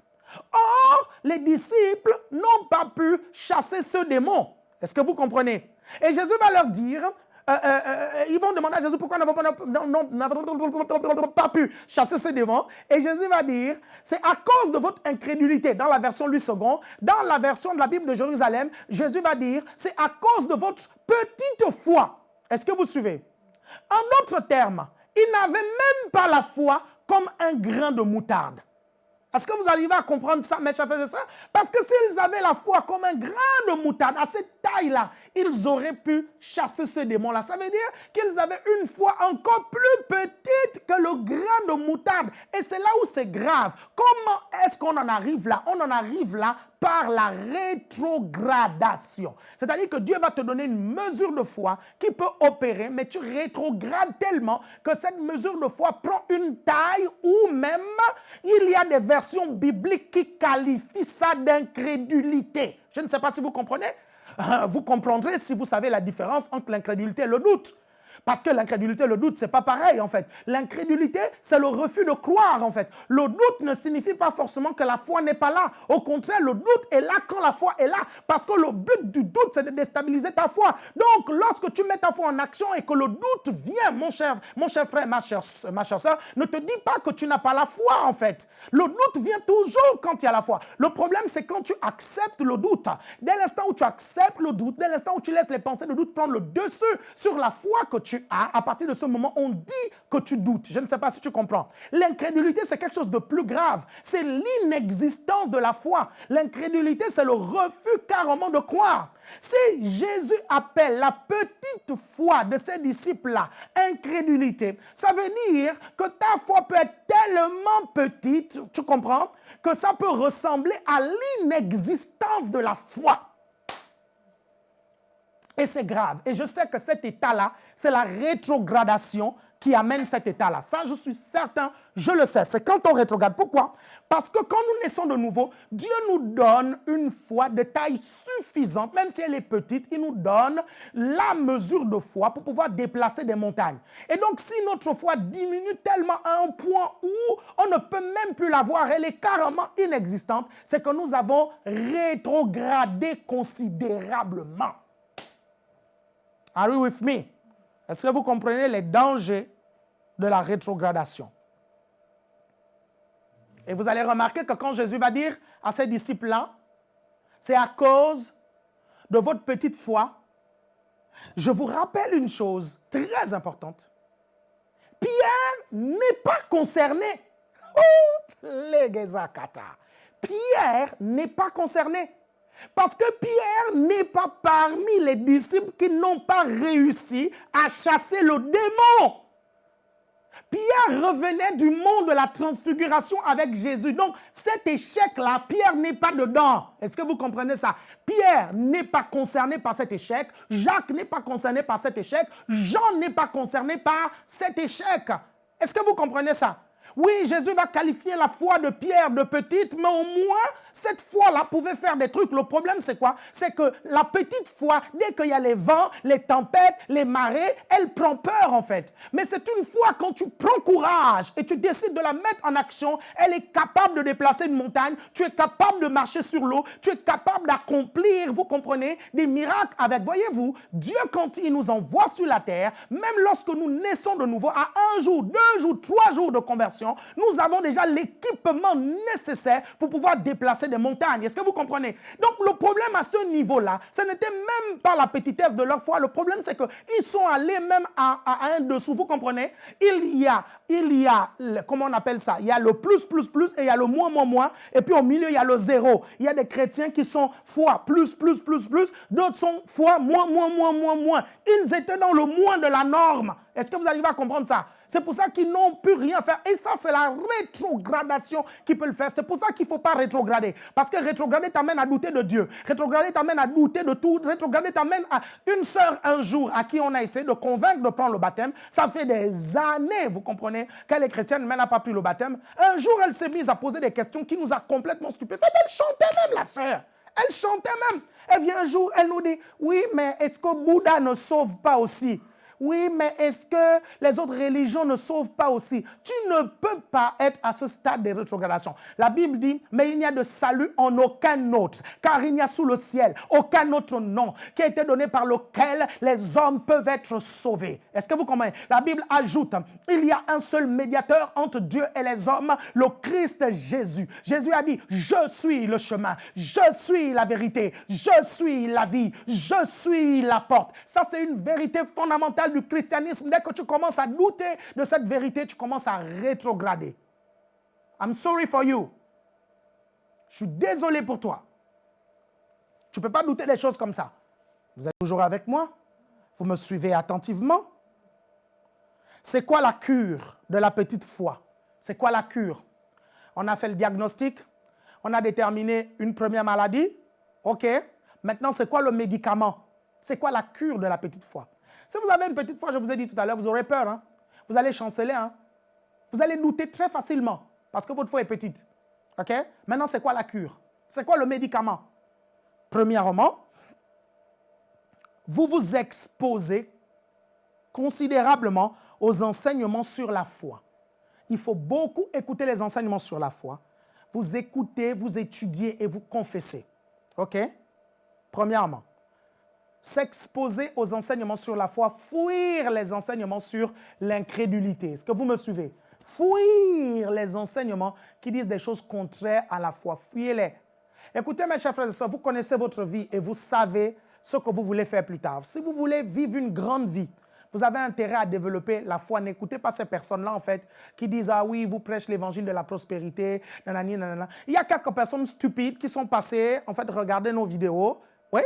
Or, les disciples n'ont pas pu chasser ce démon. Est-ce que vous comprenez? Et Jésus va leur dire, euh, euh, euh, ils vont demander à Jésus pourquoi nous n'avons pas pu chasser ces démons? Et Jésus va dire, c'est à cause de votre incrédulité. Dans la version Louis II, dans la version de la Bible de Jérusalem, Jésus va dire, c'est à cause de votre petite foi. Est-ce que vous suivez? En d'autres termes, ils n'avaient même pas la foi comme un grain de moutarde. Est-ce que vous arrivez à comprendre ça, mes chers frères et sœurs? Parce que s'ils avaient la foi comme un grain de moutarde, à cette taille-là, ils auraient pu chasser ce démon-là. Ça veut dire qu'ils avaient une foi encore plus petite que le grain de moutarde. Et c'est là où c'est grave. Comment est-ce qu'on en arrive là? On en arrive là par la rétrogradation. C'est-à-dire que Dieu va te donner une mesure de foi qui peut opérer, mais tu rétrogrades tellement que cette mesure de foi prend une taille ou même il y a des versions bibliques qui qualifient ça d'incrédulité. Je ne sais pas si vous comprenez. Vous comprendrez si vous savez la différence entre l'incrédulité et le doute. Parce que l'incrédulité, le doute, c'est pas pareil en fait. L'incrédulité, c'est le refus de croire en fait. Le doute ne signifie pas forcément que la foi n'est pas là. Au contraire, le doute est là quand la foi est là. Parce que le but du doute, c'est de déstabiliser ta foi. Donc, lorsque tu mets ta foi en action et que le doute vient, mon cher, mon cher frère, ma chère, ma chère soeur, ne te dis pas que tu n'as pas la foi en fait. Le doute vient toujours quand il y a la foi. Le problème, c'est quand tu acceptes le doute. Dès l'instant où tu acceptes le doute, dès l'instant où tu laisses les pensées de doute prendre le dessus sur la foi que tu à partir de ce moment, on dit que tu doutes. Je ne sais pas si tu comprends. L'incrédulité, c'est quelque chose de plus grave. C'est l'inexistence de la foi. L'incrédulité, c'est le refus carrément de croire. Si Jésus appelle la petite foi de ses disciples-là incrédulité, ça veut dire que ta foi peut être tellement petite, tu comprends, que ça peut ressembler à l'inexistence de la foi. Et c'est grave. Et je sais que cet état-là, c'est la rétrogradation qui amène cet état-là. Ça, je suis certain, je le sais. C'est quand on rétrograde. Pourquoi? Parce que quand nous naissons de nouveau, Dieu nous donne une foi de taille suffisante, même si elle est petite, il nous donne la mesure de foi pour pouvoir déplacer des montagnes. Et donc, si notre foi diminue tellement à un point où on ne peut même plus la voir, elle est carrément inexistante, c'est que nous avons rétrogradé considérablement. Are you with me? Est-ce que vous comprenez les dangers de la rétrogradation? Et vous allez remarquer que quand Jésus va dire à ses disciples-là, c'est à cause de votre petite foi. Je vous rappelle une chose très importante. Pierre n'est pas concerné. Oh, Pierre n'est pas concerné. Parce que Pierre n'est pas parmi les disciples qui n'ont pas réussi à chasser le démon. Pierre revenait du monde de la transfiguration avec Jésus. Donc, cet échec-là, Pierre n'est pas dedans. Est-ce que vous comprenez ça? Pierre n'est pas concerné par cet échec. Jacques n'est pas concerné par cet échec. Jean n'est pas concerné par cet échec. Est-ce que vous comprenez ça? Oui, Jésus va qualifier la foi de Pierre de petite, mais au moins, cette foi-là pouvait faire des trucs. Le problème, c'est quoi? C'est que la petite foi, dès qu'il y a les vents, les tempêtes, les marées, elle prend peur en fait. Mais c'est une foi quand tu prends courage et tu décides de la mettre en action, elle est capable de déplacer une montagne, tu es capable de marcher sur l'eau, tu es capable d'accomplir, vous comprenez, des miracles avec. Voyez-vous, Dieu quand il nous envoie sur la terre, même lorsque nous naissons de nouveau, à un jour, deux jours, trois jours de conversion, nous avons déjà l'équipement nécessaire pour pouvoir déplacer des montagnes. Est-ce que vous comprenez? Donc le problème à ce niveau-là, ce n'était même pas la petitesse de leur foi. Le problème, c'est qu'ils sont allés même à, un dessous. Vous comprenez? Il y a, il y a, comment on appelle ça? Il y a le plus, plus, plus et il y a le moins, moins, moins. Et puis au milieu, il y a le zéro. Il y a des chrétiens qui sont foi plus, plus, plus, plus. D'autres sont foi moins, moins, moins, moins, moins. Ils étaient dans le moins de la norme. Est-ce que vous arrivez à comprendre ça? C'est pour ça qu'ils n'ont pu rien faire. Et ça, c'est la rétrogradation qui peut le faire. C'est pour ça qu'il ne faut pas rétrograder. Parce que rétrograder t'amène à douter de Dieu. Rétrograder t'amène à douter de tout. Rétrograder t'amène à une sœur un jour à qui on a essayé de convaincre de prendre le baptême. Ça fait des années, vous comprenez, qu'elle est chrétienne, mais n'a pas pris le baptême. Un jour, elle s'est mise à poser des questions qui nous a complètement stupéfaits. Elle chantait même, la sœur. Elle chantait même. Elle vient un jour, elle nous dit, oui, mais est-ce que Bouddha ne sauve pas aussi? Oui, mais est-ce que les autres religions ne sauvent pas aussi? Tu ne peux pas être à ce stade de rétrogradation. La Bible dit, mais il n'y a de salut en aucun autre, car il n'y a sous le ciel aucun autre nom qui a été donné par lequel les hommes peuvent être sauvés. Est-ce que vous comprenez? La Bible ajoute, il y a un seul médiateur entre Dieu et les hommes, le Christ Jésus. Jésus a dit, je suis le chemin, je suis la vérité, je suis la vie, je suis la porte. Ça, c'est une vérité fondamentale du christianisme, dès que tu commences à douter de cette vérité, tu commences à rétrograder. I'm sorry for you. Je suis désolé pour toi. Tu ne peux pas douter des choses comme ça. Vous êtes toujours avec moi? Vous me suivez attentivement? C'est quoi la cure de la petite foi? C'est quoi la cure? On a fait le diagnostic, on a déterminé une première maladie. OK Maintenant, c'est quoi le médicament? C'est quoi la cure de la petite foi? Si vous avez une petite foi, je vous ai dit tout à l'heure, vous aurez peur. Hein. Vous allez chanceler. Hein. Vous allez douter très facilement parce que votre foi est petite. OK? Maintenant, c'est quoi la cure? C'est quoi le médicament? Premièrement, vous vous exposez considérablement aux enseignements sur la foi. Il faut beaucoup écouter les enseignements sur la foi. Vous écoutez, vous étudiez et vous confessez. OK? Premièrement s'exposer aux enseignements sur la foi, fuir les enseignements sur l'incrédulité. Est-ce que vous me suivez? Fuir les enseignements qui disent des choses contraires à la foi. Fuyez-les. Écoutez, mes chers frères et sœurs, vous connaissez votre vie et vous savez ce que vous voulez faire plus tard. Si vous voulez vivre une grande vie, vous avez intérêt à développer la foi. N'écoutez pas ces personnes-là, en fait, qui disent, ah oui, vous prêchez l'évangile de la prospérité, nanani, nanana. Il y a quelques personnes stupides qui sont passées, en fait, regarder nos vidéos. Oui,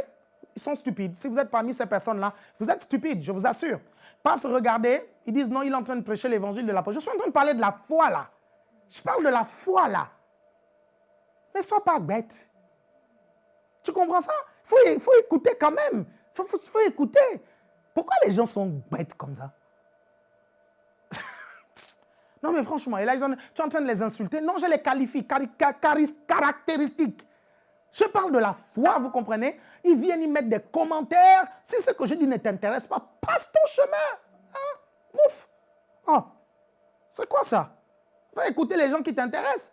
ils sont stupides. Si vous êtes parmi ces personnes-là, vous êtes stupides, je vous assure. Pas se regarder, ils disent non, il est en train de prêcher l'évangile de la foi. Je suis en train de parler de la foi là. Je parle de la foi là. Mais sois pas bête. Tu comprends ça? Il faut, écouter quand même. Il faut, écouter. Pourquoi les gens sont bêtes comme ça? Non mais franchement, là, tu es en train de les insulter. Non, je les qualifie, caractéristiques. Je parle de la foi, vous comprenez? Ils viennent y mettre des commentaires. Si ce que je dis ne t'intéresse pas, passe ton chemin. Hein? Mouf. Oh. C'est quoi ça? Va écouter les gens qui t'intéressent.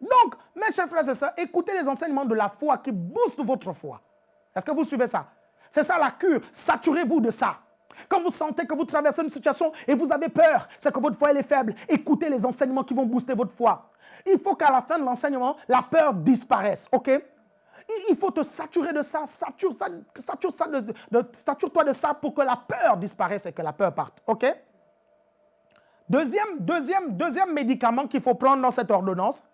Donc, mes chers frères et sœurs, écoutez les enseignements de la foi qui boostent votre foi. Est-ce que vous suivez ça? C'est ça la cure. Saturez-vous de ça. Quand vous sentez que vous traversez une situation et vous avez peur, c'est que votre foi est faible. Écoutez les enseignements qui vont booster votre foi. Il faut qu'à la fin de l'enseignement, la peur disparaisse. OK? Il faut te saturer de ça, sature-toi de ça pour que la peur disparaisse et que la peur parte. OK? Deuxième, deuxième, deuxième médicament qu'il faut prendre dans cette ordonnance,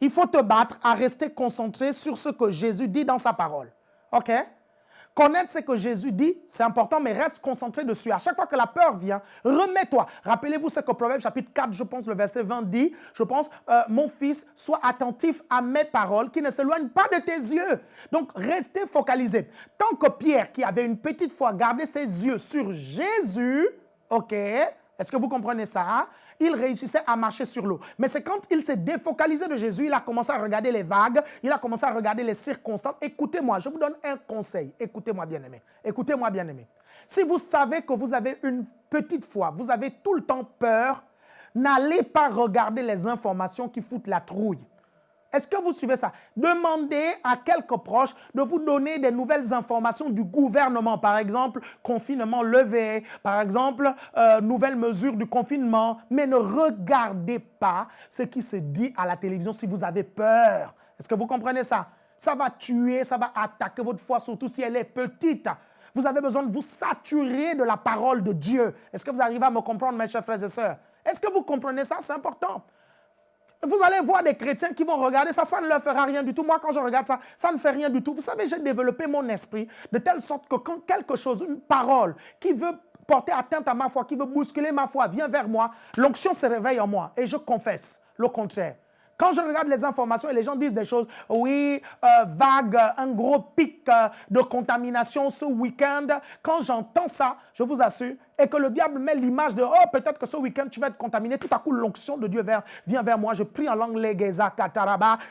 il faut te battre à rester concentré sur ce que Jésus dit dans sa parole. OK? Connaître ce que Jésus dit, c'est important, mais reste concentré dessus. À chaque fois que la peur vient, remets-toi. Rappelez-vous ce que Proverbe chapitre 4, je pense, le verset 20 dit, je pense, euh, mon fils, sois attentif à mes paroles qui ne s'éloignent pas de tes yeux. Donc, restez focalisé. Tant que Pierre, qui avait une petite foi, gardait ses yeux sur Jésus, ok, est-ce que vous comprenez ça? Il réussissait à marcher sur l'eau. Mais c'est quand il s'est défocalisé de Jésus, il a commencé à regarder les vagues, il a commencé à regarder les circonstances. Écoutez-moi, je vous donne un conseil. Écoutez-moi, bien-aimé. Écoutez-moi, bien-aimé. Si vous savez que vous avez une petite foi, vous avez tout le temps peur, n'allez pas regarder les informations qui foutent la trouille. Est-ce que vous suivez ça? Demandez à quelques proches de vous donner des nouvelles informations du gouvernement. Par exemple, confinement levé. Par exemple, euh, nouvelles mesures du confinement. Mais ne regardez pas ce qui se dit à la télévision si vous avez peur. Est-ce que vous comprenez ça? Ça va tuer, ça va attaquer votre foi, surtout si elle est petite. Vous avez besoin de vous saturer de la parole de Dieu. Est-ce que vous arrivez à me comprendre, mes chers frères et sœurs? Est-ce que vous comprenez ça? C'est important. Vous allez voir des chrétiens qui vont regarder ça, ça ne leur fera rien du tout. Moi, quand je regarde ça, ça ne fait rien du tout. Vous savez, j'ai développé mon esprit de telle sorte que quand quelque chose, une parole qui veut porter atteinte à ma foi, qui veut bousculer ma foi, vient vers moi, l'onction se réveille en moi et je confesse le contraire. Quand je regarde les informations et les gens disent des choses, oui, euh, vague, un gros pic euh, de contamination ce week-end, quand j'entends ça, je vous assure, et que le diable met l'image de, oh, peut-être que ce week-end tu vas être contaminé, tout à coup l'onction de Dieu vient vers moi, je prie en langue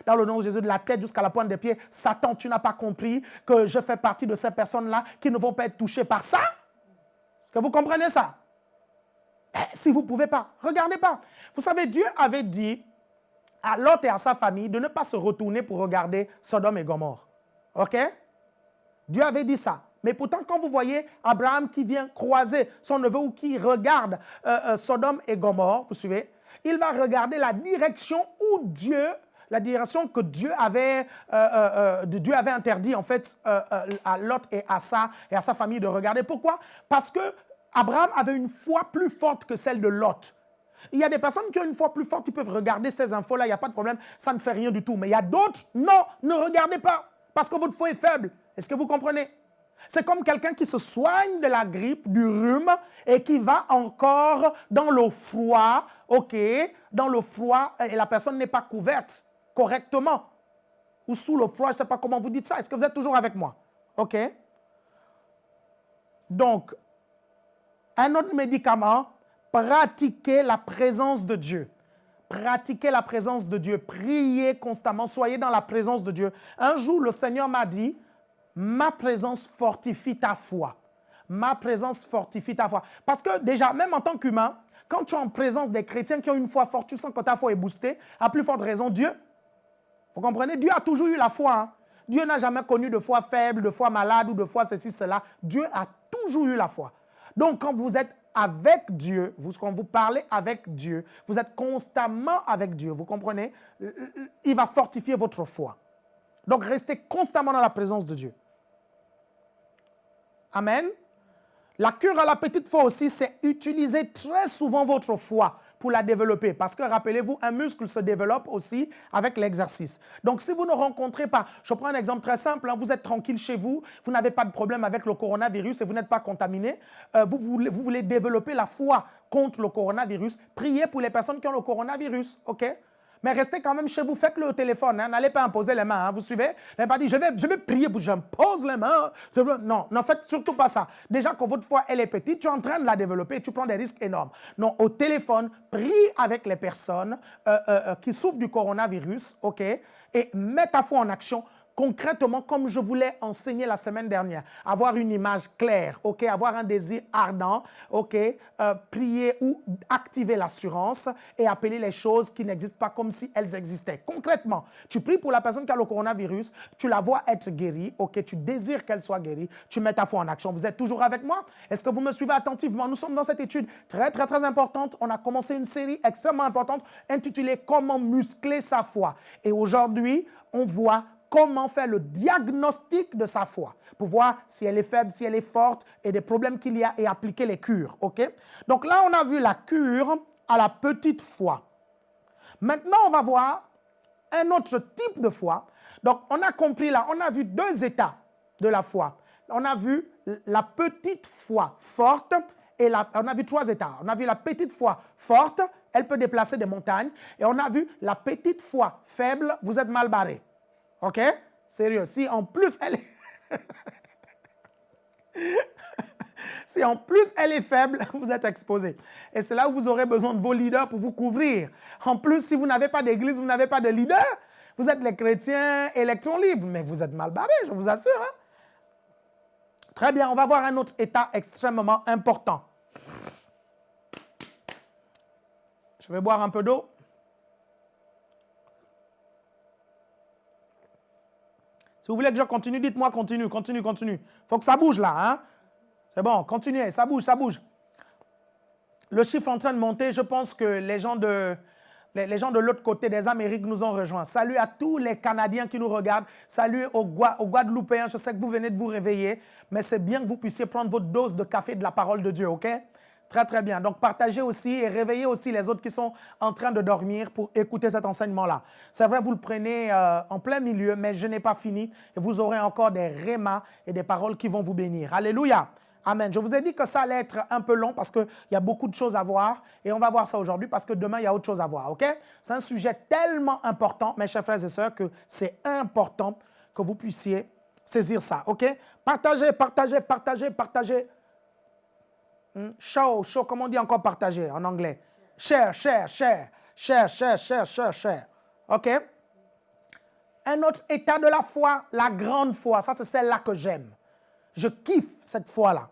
dans le nom de Jésus, de la tête jusqu'à la pointe des pieds. Satan, tu n'as pas compris que je fais partie de ces personnes-là qui ne vont pas être touchées par ça Est-ce que vous comprenez ça? Eh, Si vous ne pouvez pas, regardez pas. Vous savez, Dieu avait dit, à Lot et à sa famille de ne pas se retourner pour regarder Sodome et Gomorre. OK? Dieu avait dit ça. Mais pourtant, quand vous voyez Abraham qui vient croiser son neveu ou qui regarde euh, euh, Sodome et Gomorre, vous suivez, il va regarder la direction où Dieu, la direction que Dieu avait, euh, Dieu avait interdit en fait à Lot et à, sa, et à sa famille de regarder. Pourquoi? Parce que Abraham avait une foi plus forte que celle de Lot. Il y a des personnes qui ont une foi plus forte, ils peuvent regarder ces infos-là, il n'y a pas de problème, ça ne fait rien du tout. Mais il y a d'autres, non, ne regardez pas, parce que votre foi est faible. Est-ce que vous comprenez? C'est comme quelqu'un qui se soigne de la grippe, du rhume, et qui va encore dans le froid, ok, dans le froid, et la personne n'est pas couverte correctement. Ou sous le froid, je ne sais pas comment vous dites ça. Est-ce que vous êtes toujours avec moi? Ok. Donc, un autre médicament, pratiquez la présence de Dieu. Pratiquez la présence de Dieu. Priez constamment. Soyez dans la présence de Dieu. Un jour, le Seigneur m'a dit, ma présence fortifie ta foi. Ma présence fortifie ta foi. Parce que déjà, même en tant qu'humain, quand tu es en présence des chrétiens qui ont une foi forte, tu sens que ta foi est boostée. À plus forte raison, Dieu. Vous comprenez? Dieu a toujours eu la foi. Hein. Dieu n'a jamais connu de foi faible, de foi malade ou de foi ceci, cela. Dieu a toujours eu la foi. Donc, quand vous êtes avec Dieu, quand vous parlez avec Dieu, vous êtes constamment avec Dieu, vous comprenez? Il va fortifier votre foi. Donc restez constamment dans la présence de Dieu. Amen. La cure à la petite foi aussi, c'est utiliser très souvent votre foi pour la développer. Parce que rappelez-vous, un muscle se développe aussi avec l'exercice. Donc si vous ne rencontrez pas, je prends un exemple très simple, hein, vous êtes tranquille chez vous, vous n'avez pas de problème avec le coronavirus et vous n'êtes pas contaminé, euh, vous, voulez, vous voulez développer la foi contre le coronavirus, priez pour les personnes qui ont le coronavirus, ok? Mais restez quand même chez vous, faites-le au téléphone. Hein. N'allez pas imposer les mains, hein. vous suivez? N'allez pas dire, je vais, je vais prier, j'impose les mains. Non, ne faites surtout pas ça. Déjà que votre foi, elle est petite, tu es en train de la développer, tu prends des risques énormes. Non, au téléphone, prie avec les personnes euh, euh, euh, qui souffrent du coronavirus, OK? Et mets ta foi en action concrètement, comme je voulais enseigner la semaine dernière, avoir une image claire, ok, avoir un désir ardent, ok, euh, prier ou activer l'assurance et appeler les choses qui n'existent pas comme si elles existaient. Concrètement, tu pries pour la personne qui a le coronavirus, tu la vois être guérie, ok, tu désires qu'elle soit guérie, tu mets ta foi en action. Vous êtes toujours avec moi? Est-ce que vous me suivez attentivement? Nous sommes dans cette étude très, très, très importante. On a commencé une série extrêmement importante intitulée « Comment muscler sa foi ». Et aujourd'hui, on voit comment faire le diagnostic de sa foi pour voir si elle est faible, si elle est forte et des problèmes qu'il y a et appliquer les cures. ok? Donc là, on a vu la cure à la petite foi. Maintenant, on va voir un autre type de foi. Donc, on a compris là, on a vu deux états de la foi. On a vu la petite foi forte et on a vu trois états. On a vu la petite foi forte, elle peut déplacer des montagnes. Et on a vu la petite foi faible, vous êtes mal barré. OK? Sérieux. Si en plus elle est... si en plus elle est faible, vous êtes exposé. Et c'est là où vous aurez besoin de vos leaders pour vous couvrir. En plus, si vous n'avez pas d'église, vous n'avez pas de leader, vous êtes les chrétiens électrons libres, mais vous êtes mal barrés, je vous assure. Hein. Très bien, on va voir un autre état extrêmement important. Je vais boire un peu d'eau. Si vous voulez que je continue, dites-moi continue, continue, continue. Faut que ça bouge là. Hein? C'est bon, continuez, ça bouge, ça bouge. Le chiffre en train de monter, je pense que les gens de, les, gens de l'autre côté des Amériques nous ont rejoints. Salut à tous les Canadiens qui nous regardent. Salut aux, aux Guadeloupéens. Je sais que vous venez de vous réveiller, mais c'est bien que vous puissiez prendre votre dose de café de la parole de Dieu, OK? Très, très bien. Donc, partagez aussi et réveillez aussi les autres qui sont en train de dormir pour écouter cet enseignement-là. C'est vrai, vous le prenez euh, en plein milieu, mais je n'ai pas fini et vous aurez encore des rémas et des paroles qui vont vous bénir. Alléluia. Amen. Je vous ai dit que ça allait être un peu long parce qu'il y a beaucoup de choses à voir et on va voir ça aujourd'hui parce que demain, il y a autre chose à voir. OK? C'est un sujet tellement important, mes chers frères et sœurs, que c'est important que vous puissiez saisir ça. OK? Partagez, partagez, partagez, partagez. Show, show, comment on dit encore partager en anglais? Share, share, share, share, share, share, share, share. OK? Un autre état de la foi, la grande foi. Ça, c'est celle-là que j'aime. Je kiffe cette foi-là.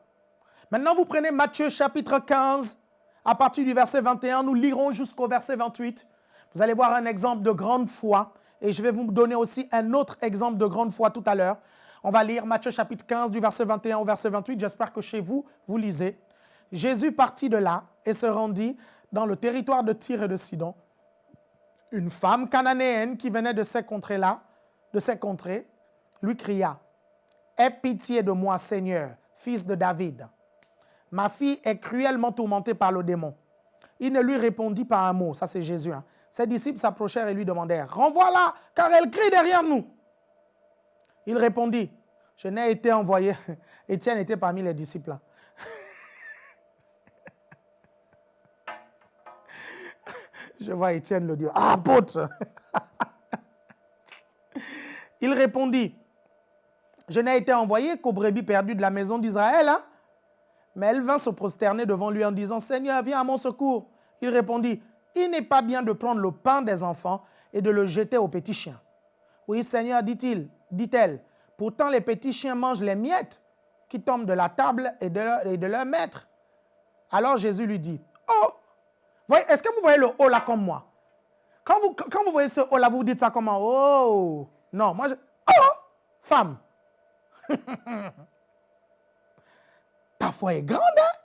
Maintenant, vous prenez Matthieu chapitre 15, à partir du verset 21, nous lirons jusqu'au verset 28. Vous allez voir un exemple de grande foi et je vais vous donner aussi un autre exemple de grande foi tout à l'heure. On va lire Matthieu chapitre 15 du verset 21 au verset 28. J'espère que chez vous, vous lisez. Jésus partit de là et se rendit dans le territoire de Tyr et de Sidon. Une femme cananéenne qui venait de ces contrées-là, de ces contrées, lui cria Aie pitié de moi, Seigneur, fils de David. Ma fille est cruellement tourmentée par le démon. Il ne lui répondit pas un mot, ça c'est Jésus. Hein. Ses disciples s'approchèrent et lui demandèrent Renvoie-la, car elle crie derrière nous. Il répondit Je n'ai été envoyé. Étienne était parmi les disciples. Je vois Étienne le dire. Ah, apôtre Il répondit, je n'ai été envoyé qu'aux brebis perdues de la maison d'Israël. Hein? Mais elle vint se prosterner devant lui en disant, Seigneur, viens à mon secours. Il répondit, il n'est pas bien de prendre le pain des enfants et de le jeter aux petits chiens. Oui, Seigneur, dit-il, dit-elle, pourtant les petits chiens mangent les miettes qui tombent de la table et de, leur, et de leur maître. Alors Jésus lui dit, oh, est-ce que vous voyez le haut là comme moi? Quand vous, quand vous voyez ce haut là, vous dites ça comment? Oh! Non, moi je... Oh! Femme. Ta foi est grande, hein?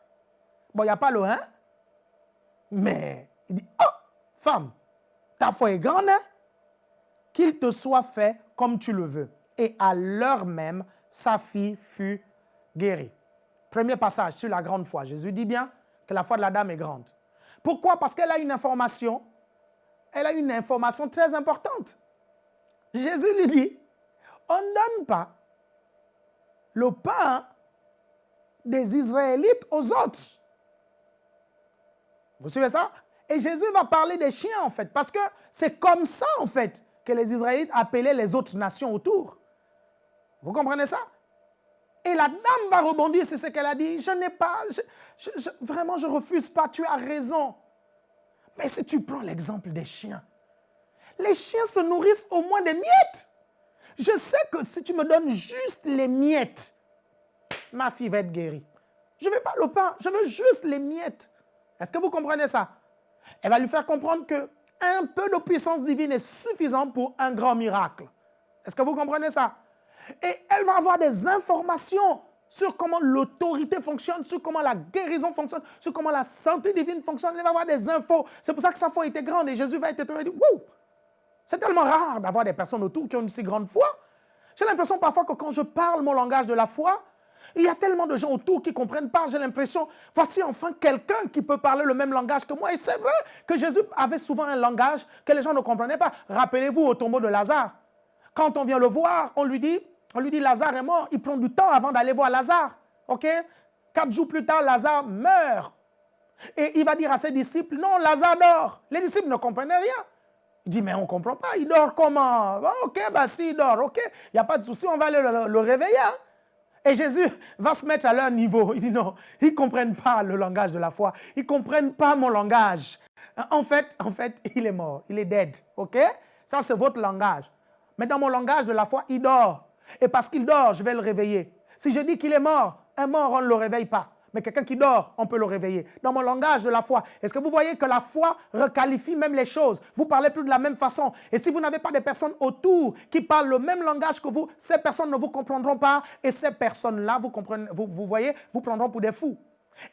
Bon, il n'y a pas le hein? Mais il dit Oh! Femme, ta foi est grande, hein? Qu'il te soit fait comme tu le veux. Et à l'heure même, sa fille fut guérie. Premier passage sur la grande foi. Jésus dit bien que la foi de la dame est grande. Pourquoi? Parce qu'elle a une information, elle a une information très importante. Jésus lui dit, on ne donne pas le pain des Israélites aux autres. Vous suivez ça? Et Jésus va parler des chiens en fait, parce que c'est comme ça en fait que les Israélites appelaient les autres nations autour. Vous comprenez ça? Et la dame va rebondir c'est ce qu'elle a dit. Je n'ai pas, vraiment, je refuse pas, tu as raison. Mais si tu prends l'exemple des chiens, les chiens se nourrissent au moins des miettes. Je sais que si tu me donnes juste les miettes, ma fille va être guérie. Je ne veux pas le pain, je veux juste les miettes. Est-ce que vous comprenez ça? Elle va lui faire comprendre que un peu de puissance divine est suffisant pour un grand miracle. Est-ce que vous comprenez ça? Et elle va avoir des informations sur comment l'autorité fonctionne, sur comment la guérison fonctionne, sur comment la santé divine fonctionne. Elle va avoir des infos. C'est pour ça que sa foi était grande et Jésus va être étonné. Wow! C'est tellement rare d'avoir des personnes autour qui ont une si grande foi. J'ai l'impression parfois que quand je parle mon langage de la foi, il y a tellement de gens autour qui ne comprennent pas. J'ai l'impression, voici enfin quelqu'un qui peut parler le même langage que moi. Et c'est vrai que Jésus avait souvent un langage que les gens ne comprenaient pas. Rappelez-vous au tombeau de Lazare. Quand on vient le voir, on lui dit, on lui dit Lazare est mort. Il prend du temps avant d'aller voir Lazare. OK? Quatre jours plus tard, Lazare meurt. Et il va dire à ses disciples, non, Lazare dort. Les disciples ne comprenaient rien. Il dit, mais on ne comprend pas, il dort comment? Ok, bah si, il dort, ok, il n'y a pas de souci, on va aller le, réveiller. Hein. Et Jésus va se mettre à leur niveau. Il dit non, ils ne comprennent pas le langage de la foi. Ils ne comprennent pas mon langage. En fait, en fait, il est mort. Il est dead. OK? Ça, c'est votre langage. Mais dans mon langage de la foi, il dort. Et parce qu'il dort, je vais le réveiller. Si je dis qu'il est mort, un mort, on ne le réveille pas. Mais quelqu'un qui dort, on peut le réveiller. Dans mon langage de la foi, est-ce que vous voyez que la foi requalifie même les choses? Vous parlez plus de la même façon. Et si vous n'avez pas des personnes autour qui parlent le même langage que vous, ces personnes ne vous comprendront pas. Et ces personnes-là, vous, vous, vous voyez, vous prendront pour des fous.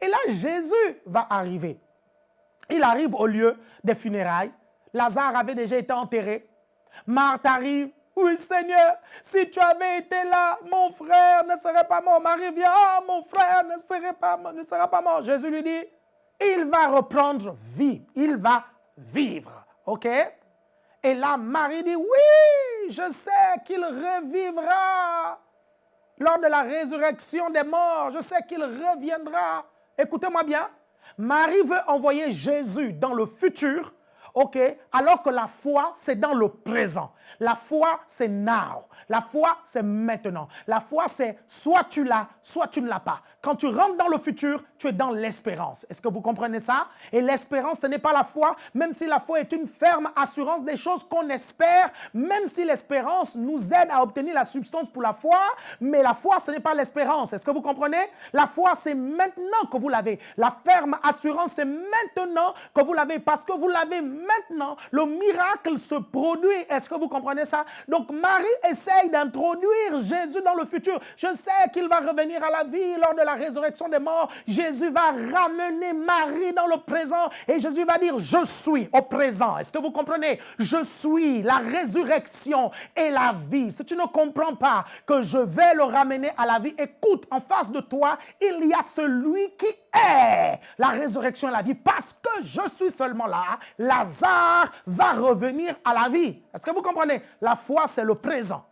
Et là, Jésus va arriver. Il arrive au lieu des funérailles. Lazare avait déjà été enterré. Marthe arrive. Oui, Seigneur, si tu avais été là, mon frère ne serait pas mort. Marie vient, ah, mon frère ne, serait pas, ne sera pas mort. Jésus lui dit, il va reprendre vie, il va vivre. OK? Et là, Marie dit, oui, je sais qu'il revivra lors de la résurrection des morts. Je sais qu'il reviendra. Écoutez-moi bien. Marie veut envoyer Jésus dans le futur OK Alors que la foi, c'est dans le présent. La foi, c'est now. La foi, c'est maintenant. La foi, c'est soit tu l'as, soit tu ne l'as pas. Quand tu rentres dans le futur, tu es dans l'espérance. Est-ce que vous comprenez ça? Et l'espérance, ce n'est pas la foi, même si la foi est une ferme assurance des choses qu'on espère, même si l'espérance nous aide à obtenir la substance pour la foi, mais la foi, ce n'est pas l'espérance. Est-ce que vous comprenez? La foi, c'est maintenant que vous l'avez. La ferme assurance, c'est maintenant que vous l'avez, parce que vous l'avez maintenant. Le miracle se produit. Est-ce que vous comprenez ça? Donc, Marie essaye d'introduire Jésus dans le futur. Je sais qu'il va revenir à la vie lors de la résurrection des morts, Jésus va ramener Marie dans le présent et Jésus va dire, je suis au présent. Est-ce que vous comprenez? Je suis la résurrection et la vie. Si tu ne comprends pas que je vais le ramener à la vie, écoute, en face de toi, il y a celui qui est la résurrection et la vie. Parce que je suis seulement là, Lazare va revenir à la vie. Est-ce que vous comprenez? La foi, c'est le présent.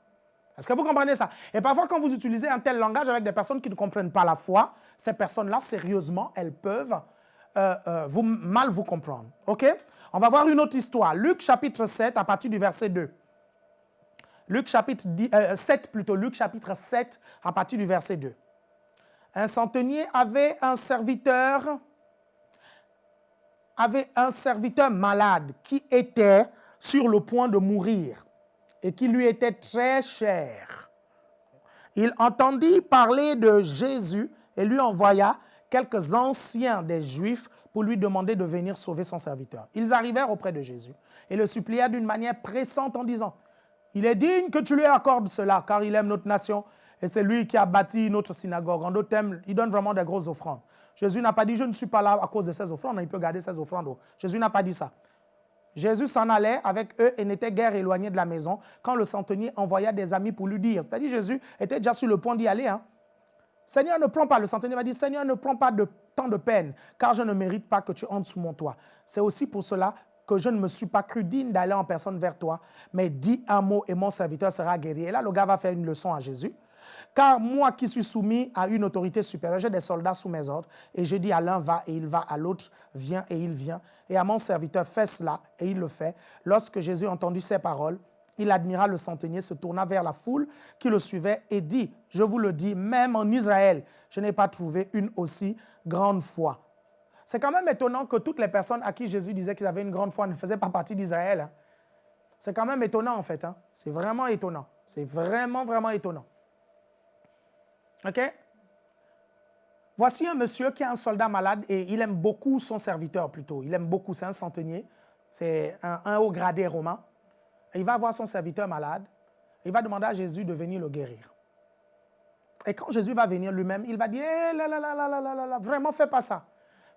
Est-ce que vous comprenez ça? Et parfois, quand vous utilisez un tel langage avec des personnes qui ne comprennent pas la foi, ces personnes-là, sérieusement, elles peuvent euh, euh, vous, mal vous comprendre. OK? On va voir une autre histoire. Luc chapitre 7, à partir du verset 2. Luc chapitre 7 euh, plutôt, Luc chapitre 7, à partir du verset 2. Un centenier avait un serviteur, avait un serviteur malade qui était sur le point de mourir et qui lui était très cher. Il entendit parler de Jésus et lui envoya quelques anciens des Juifs pour lui demander de venir sauver son serviteur. Ils arrivèrent auprès de Jésus et le supplièrent d'une manière pressante en disant, « Il est digne que tu lui accordes cela, car il aime notre nation et c'est lui qui a bâti notre synagogue. En d'autres termes, il donne vraiment des grosses offrandes. Jésus n'a pas dit, je ne suis pas là à cause de ces offrandes, il peut garder ses offrandes. Jésus n'a pas dit ça. Jésus s'en allait avec eux et n'était guère éloigné de la maison quand le centenier envoya des amis pour lui dire. C'est-à-dire Jésus était déjà sur le point d'y aller. Hein. Seigneur, ne prends pas. Le centenier va dire, Seigneur, ne prends pas de tant de peine, car je ne mérite pas que tu entres sous mon toit. C'est aussi pour cela que je ne me suis pas cru digne d'aller en personne vers toi, mais dis un mot et mon serviteur sera guéri. Et là, le gars va faire une leçon à Jésus. Car moi qui suis soumis à une autorité supérieure, j'ai des soldats sous mes ordres, et je dis à l'un va et il va, à l'autre viens et il vient, et à mon serviteur fais cela et il le fait. Lorsque Jésus entendit ces paroles, il admira le centenier, se tourna vers la foule qui le suivait et dit, je vous le dis, même en Israël, je n'ai pas trouvé une aussi grande foi. C'est quand même étonnant que toutes les personnes à qui Jésus disait qu'ils avaient une grande foi ne faisaient pas partie d'Israël. Hein. C'est quand même étonnant en fait. Hein. C'est vraiment étonnant. C'est vraiment, vraiment étonnant. OK? Voici un monsieur qui est un soldat malade et il aime beaucoup son serviteur plutôt. Il aime beaucoup, c'est un centenier, c'est un, haut gradé romain. il va voir son serviteur malade. il va demander à Jésus de venir le guérir. Et quand Jésus va venir lui-même, il va dire eh, là, là, là, vraiment, fais pas ça.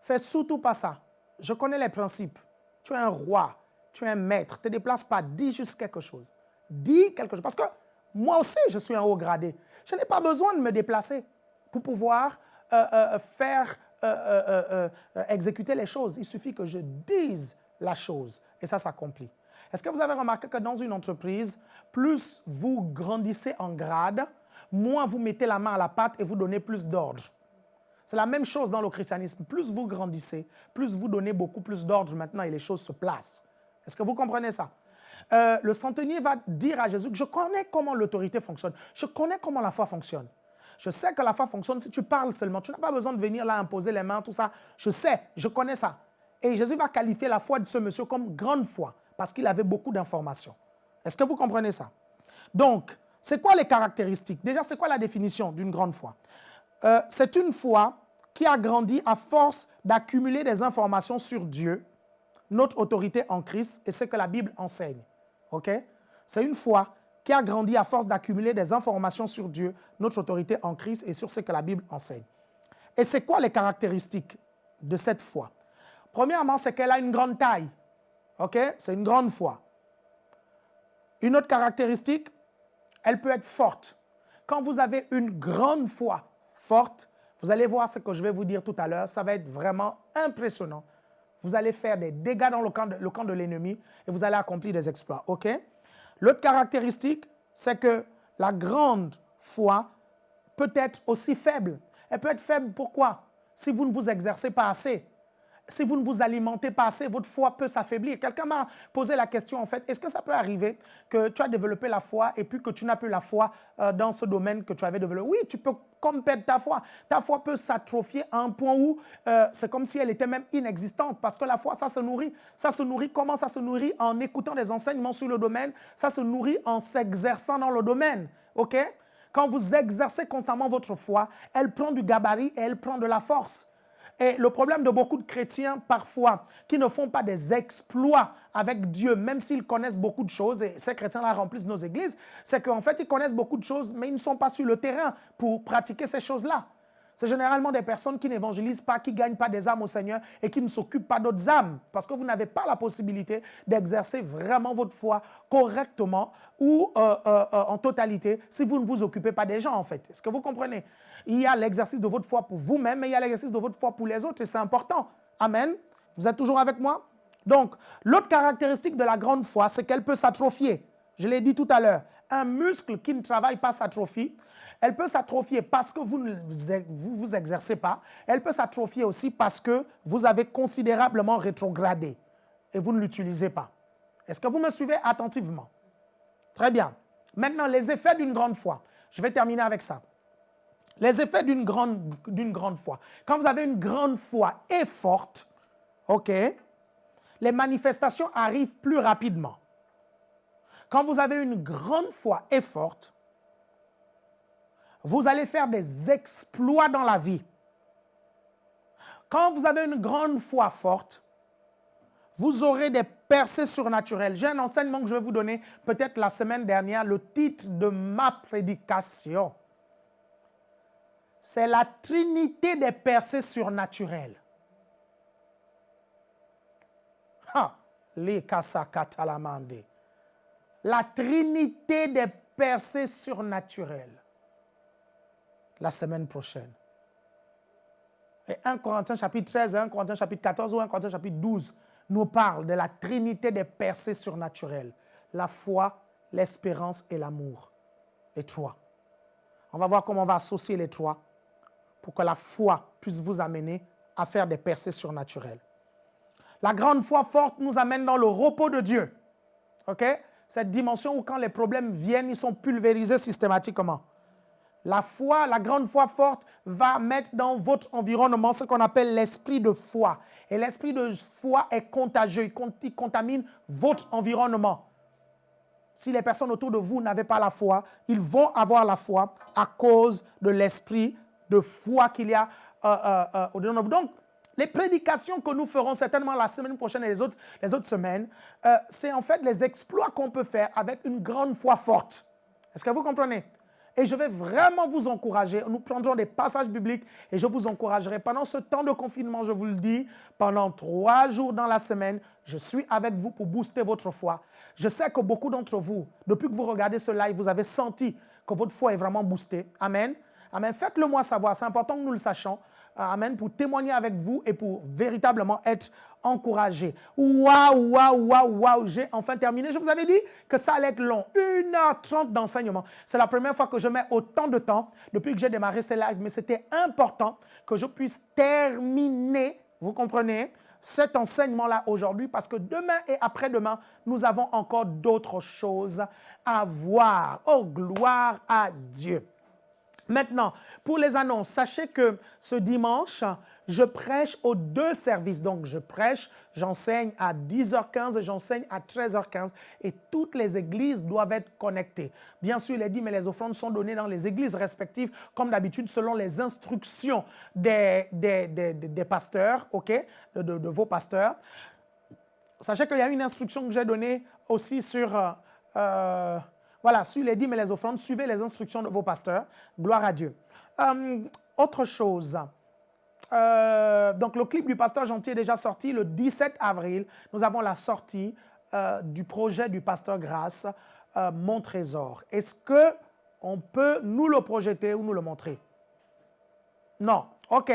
Fais surtout pas ça. Je connais les principes. Tu es un roi, tu es un maître. Ne te déplace pas, dis juste quelque chose. Dis quelque chose. Parce que moi aussi, je suis un haut gradé. Je n'ai pas besoin de me déplacer pour pouvoir euh, euh, faire euh, exécuter les choses. Il suffit que je dise la chose et ça s'accomplit. Est-ce que vous avez remarqué que dans une entreprise, plus vous grandissez en grade, moins vous mettez la main à la pâte et vous donnez plus d'ordre? C'est la même chose dans le christianisme. Plus vous grandissez, plus vous donnez beaucoup plus d'ordre maintenant et les choses se placent. Est-ce que vous comprenez ça? Le centenier va dire à Jésus je connais comment l'autorité fonctionne, je connais comment la foi fonctionne. Je sais que la foi fonctionne si tu parles seulement. Tu n'as pas besoin de venir là imposer les mains, tout ça. Je sais, je connais ça. Et Jésus va qualifier la foi de ce monsieur comme grande foi parce qu'il avait beaucoup d'informations. Est-ce que vous comprenez ça? Donc, c'est quoi les caractéristiques? Déjà, c'est quoi la définition d'une grande foi? Euh, C'est une foi qui a grandi à force d'accumuler des informations sur Dieu, notre autorité en Christ et ce que la Bible enseigne. C'est une foi qui a grandi à force d'accumuler des informations sur Dieu, notre autorité en Christ et sur ce que la Bible enseigne. Et c'est quoi les caractéristiques de cette foi? Premièrement, c'est qu'elle a une grande taille. C'est une grande foi. Une autre caractéristique, elle peut être forte. Quand vous avez une grande foi forte, vous allez voir ce que je vais vous dire tout à l'heure, ça va être vraiment impressionnant. Vous allez faire des dégâts dans le camp de, l'ennemi et vous allez accomplir des exploits. L'autre caractéristique, c'est que la grande foi peut être aussi faible. Elle peut être faible pourquoi? Si vous ne vous exercez pas assez si vous ne vous alimentez pas assez, votre foi peut s'affaiblir. Quelqu'un m'a posé la question, en fait, est-ce que ça peut arriver que tu as développé la foi et puis que tu n'as plus la foi euh, dans ce domaine que tu avais développé? Oui, tu peux comme perdre ta foi. Ta foi peut s'atrophier à un point où euh, c'est comme si elle était même inexistante parce que la foi, ça se nourrit. Ça se nourrit comment? Ça se nourrit en écoutant des enseignements sur le domaine. Ça se nourrit en s'exerçant dans le domaine. OK? Quand vous exercez constamment votre foi, elle prend du gabarit et elle prend de la force. Et le problème de beaucoup de chrétiens, parfois, qui ne font pas des exploits avec Dieu, même s'ils connaissent beaucoup de choses, et ces chrétiens-là remplissent nos églises, c'est qu'en fait, ils connaissent beaucoup de choses, mais ils ne sont pas sur le terrain pour pratiquer ces choses-là. C'est généralement des personnes qui n'évangélisent pas, qui ne gagnent pas des âmes au Seigneur et qui ne s'occupent pas d'autres âmes parce que vous n'avez pas la possibilité d'exercer vraiment votre foi correctement ou euh, euh, euh, en totalité si vous ne vous occupez pas des gens en fait. Est-ce que vous comprenez? Il y a l'exercice de votre foi pour vous-même mais il y a l'exercice de votre foi pour les autres et c'est important. Amen. Vous êtes toujours avec moi? Donc, l'autre caractéristique de la grande foi, c'est qu'elle peut s'atrophier. Je l'ai dit tout à l'heure. Un muscle qui ne travaille pas s'atrophie elle peut s'atrophier parce que vous ne vous, vous exercez pas. Elle peut s'atrophier aussi parce que vous avez considérablement rétrogradé et vous ne l'utilisez pas. Est-ce que vous me suivez attentivement? Très bien. Maintenant, les effets d'une grande foi. Je vais terminer avec ça. Les effets d'une grande, foi. Quand vous avez une grande foi et forte, les manifestations arrivent plus rapidement. Quand vous avez une grande foi et forte, vous allez faire des exploits dans la vie. Quand vous avez une grande foi forte, vous aurez des percées surnaturelles. J'ai un enseignement que je vais vous donner peut-être la semaine dernière, le titre de ma prédication. C'est la trinité des percées surnaturelles. Ha, La trinité des percées surnaturelles la semaine prochaine. Et 1 Corinthiens chapitre 13, 1 Corinthiens chapitre 14 ou 1 Corinthiens chapitre 12 nous parle de la trinité des percées surnaturelles. La foi, l'espérance et l'amour. Les trois. On va voir comment on va associer les trois pour que la foi puisse vous amener à faire des percées surnaturelles. La grande foi forte nous amène dans le repos de Dieu. OK? Cette dimension où quand les problèmes viennent, ils sont pulvérisés systématiquement. La foi, la grande foi forte va mettre dans votre environnement ce qu'on appelle l'esprit de foi. Et l'esprit de foi est contagieux, il contamine votre environnement. Si les personnes autour de vous n'avaient pas la foi, ils vont avoir la foi à cause de l'esprit de foi qu'il y a euh, euh, euh, au-dedans de vous. Donc, les prédications que nous ferons certainement la semaine prochaine et les autres, les autres semaines, c'est en fait les exploits qu'on peut faire avec une grande foi forte. Est-ce que vous comprenez? Et je vais vraiment vous encourager. Nous prendrons des passages bibliques et je vous encouragerai pendant ce temps de confinement, je vous le dis, pendant trois jours dans la semaine, je suis avec vous pour booster votre foi. Je sais que beaucoup d'entre vous, depuis que vous regardez ce live, vous avez senti que votre foi est vraiment boostée. Amen. Amen. Faites-le moi savoir. C'est important que nous le sachions. Amen. Pour témoigner avec vous et pour véritablement être encouragé. Waouh, waouh, waouh, waouh. J'ai enfin terminé. Je vous avais dit que ça allait être long. 1h30 d'enseignement. C'est la première fois que je mets autant de temps depuis que j'ai démarré ces lives. Mais c'était important que je puisse terminer, vous comprenez, cet enseignement-là aujourd'hui parce que demain et après-demain, nous avons encore d'autres choses à voir. Oh, gloire à Dieu. Maintenant, pour les annonces, sachez que ce dimanche, je prêche aux deux services. Donc, je prêche, j'enseigne à 10h15 et j'enseigne à 13h15. Et toutes les églises doivent être connectées. Bien sûr, est dit, mais les offrandes sont données dans les églises respectives, comme d'habitude, selon les instructions des, des, pasteurs, OK, de, vos pasteurs. Sachez qu'il y a une instruction que j'ai donnée aussi sur... Euh, euh, voilà, sur les dîmes et les offrandes, suivez les instructions de vos pasteurs. Gloire à Dieu. Euh, autre chose. Euh, donc, le clip du pasteur Gentil est déjà sorti le 17 avril. Nous avons la sortie euh, du projet du pasteur Grâce, Mon Trésor. Est-ce que on peut nous le projeter ou nous le montrer? Non. OK.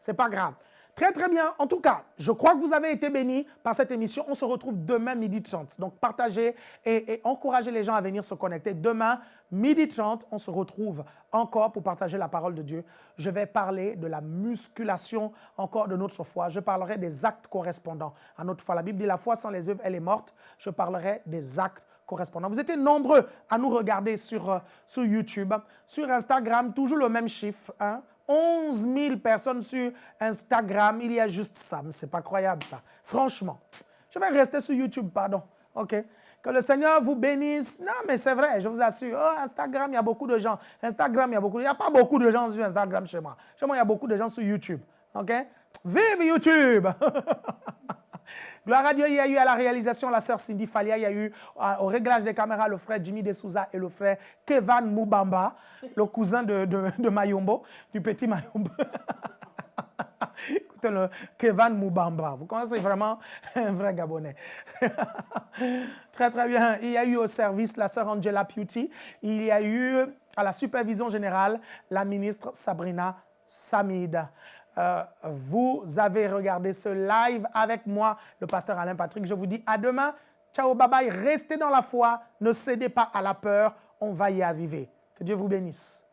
C'est pas grave. Très, très bien. En tout cas, je crois que vous avez été bénis par cette émission. On se retrouve demain midi 30. Donc, partagez et, encouragez les gens à venir se connecter. Demain, midi 30, on se retrouve encore pour partager la parole de Dieu. Je vais parler de la musculation encore de notre foi. Je parlerai des actes correspondants à notre foi. La Bible dit la foi sans les œuvres, elle est morte. Je parlerai des actes correspondants. Vous étiez nombreux à nous regarder sur, euh, sur YouTube, sur Instagram, toujours le même chiffre. Hein? 11 000 personnes sur Instagram. Il y a juste ça. C'est pas croyable, ça. Franchement. Je vais rester sur YouTube, pardon. OK? Que le Seigneur vous bénisse. Non, mais c'est vrai, je vous assure. Oh, Instagram, il y a beaucoup de gens. Instagram, il y a beaucoup. Il n'y a pas beaucoup de gens sur Instagram chez moi. Chez moi, il y a beaucoup de gens sur YouTube. OK? Vive YouTube! Gloire à Dieu, il y a eu à la réalisation la sœur Cindy Falia, il y a eu au réglage des caméras le frère Jimmy Desouza et le frère Kevan Mubamba, le cousin de, de, Mayombo, du petit Mayombo. Écoutez le Kevan Mubamba. Vous connaissez vraiment un vrai Gabonais. très, très bien. Il y a eu au service la sœur Angela Beauty. Il y a eu à la supervision générale la ministre Sabrina Samida. Euh, vous avez regardé ce live avec moi, le pasteur Alain Patrick. Je vous dis à demain. Ciao, bye bye. Restez dans la foi. Ne cédez pas à la peur. On va y arriver. Que Dieu vous bénisse.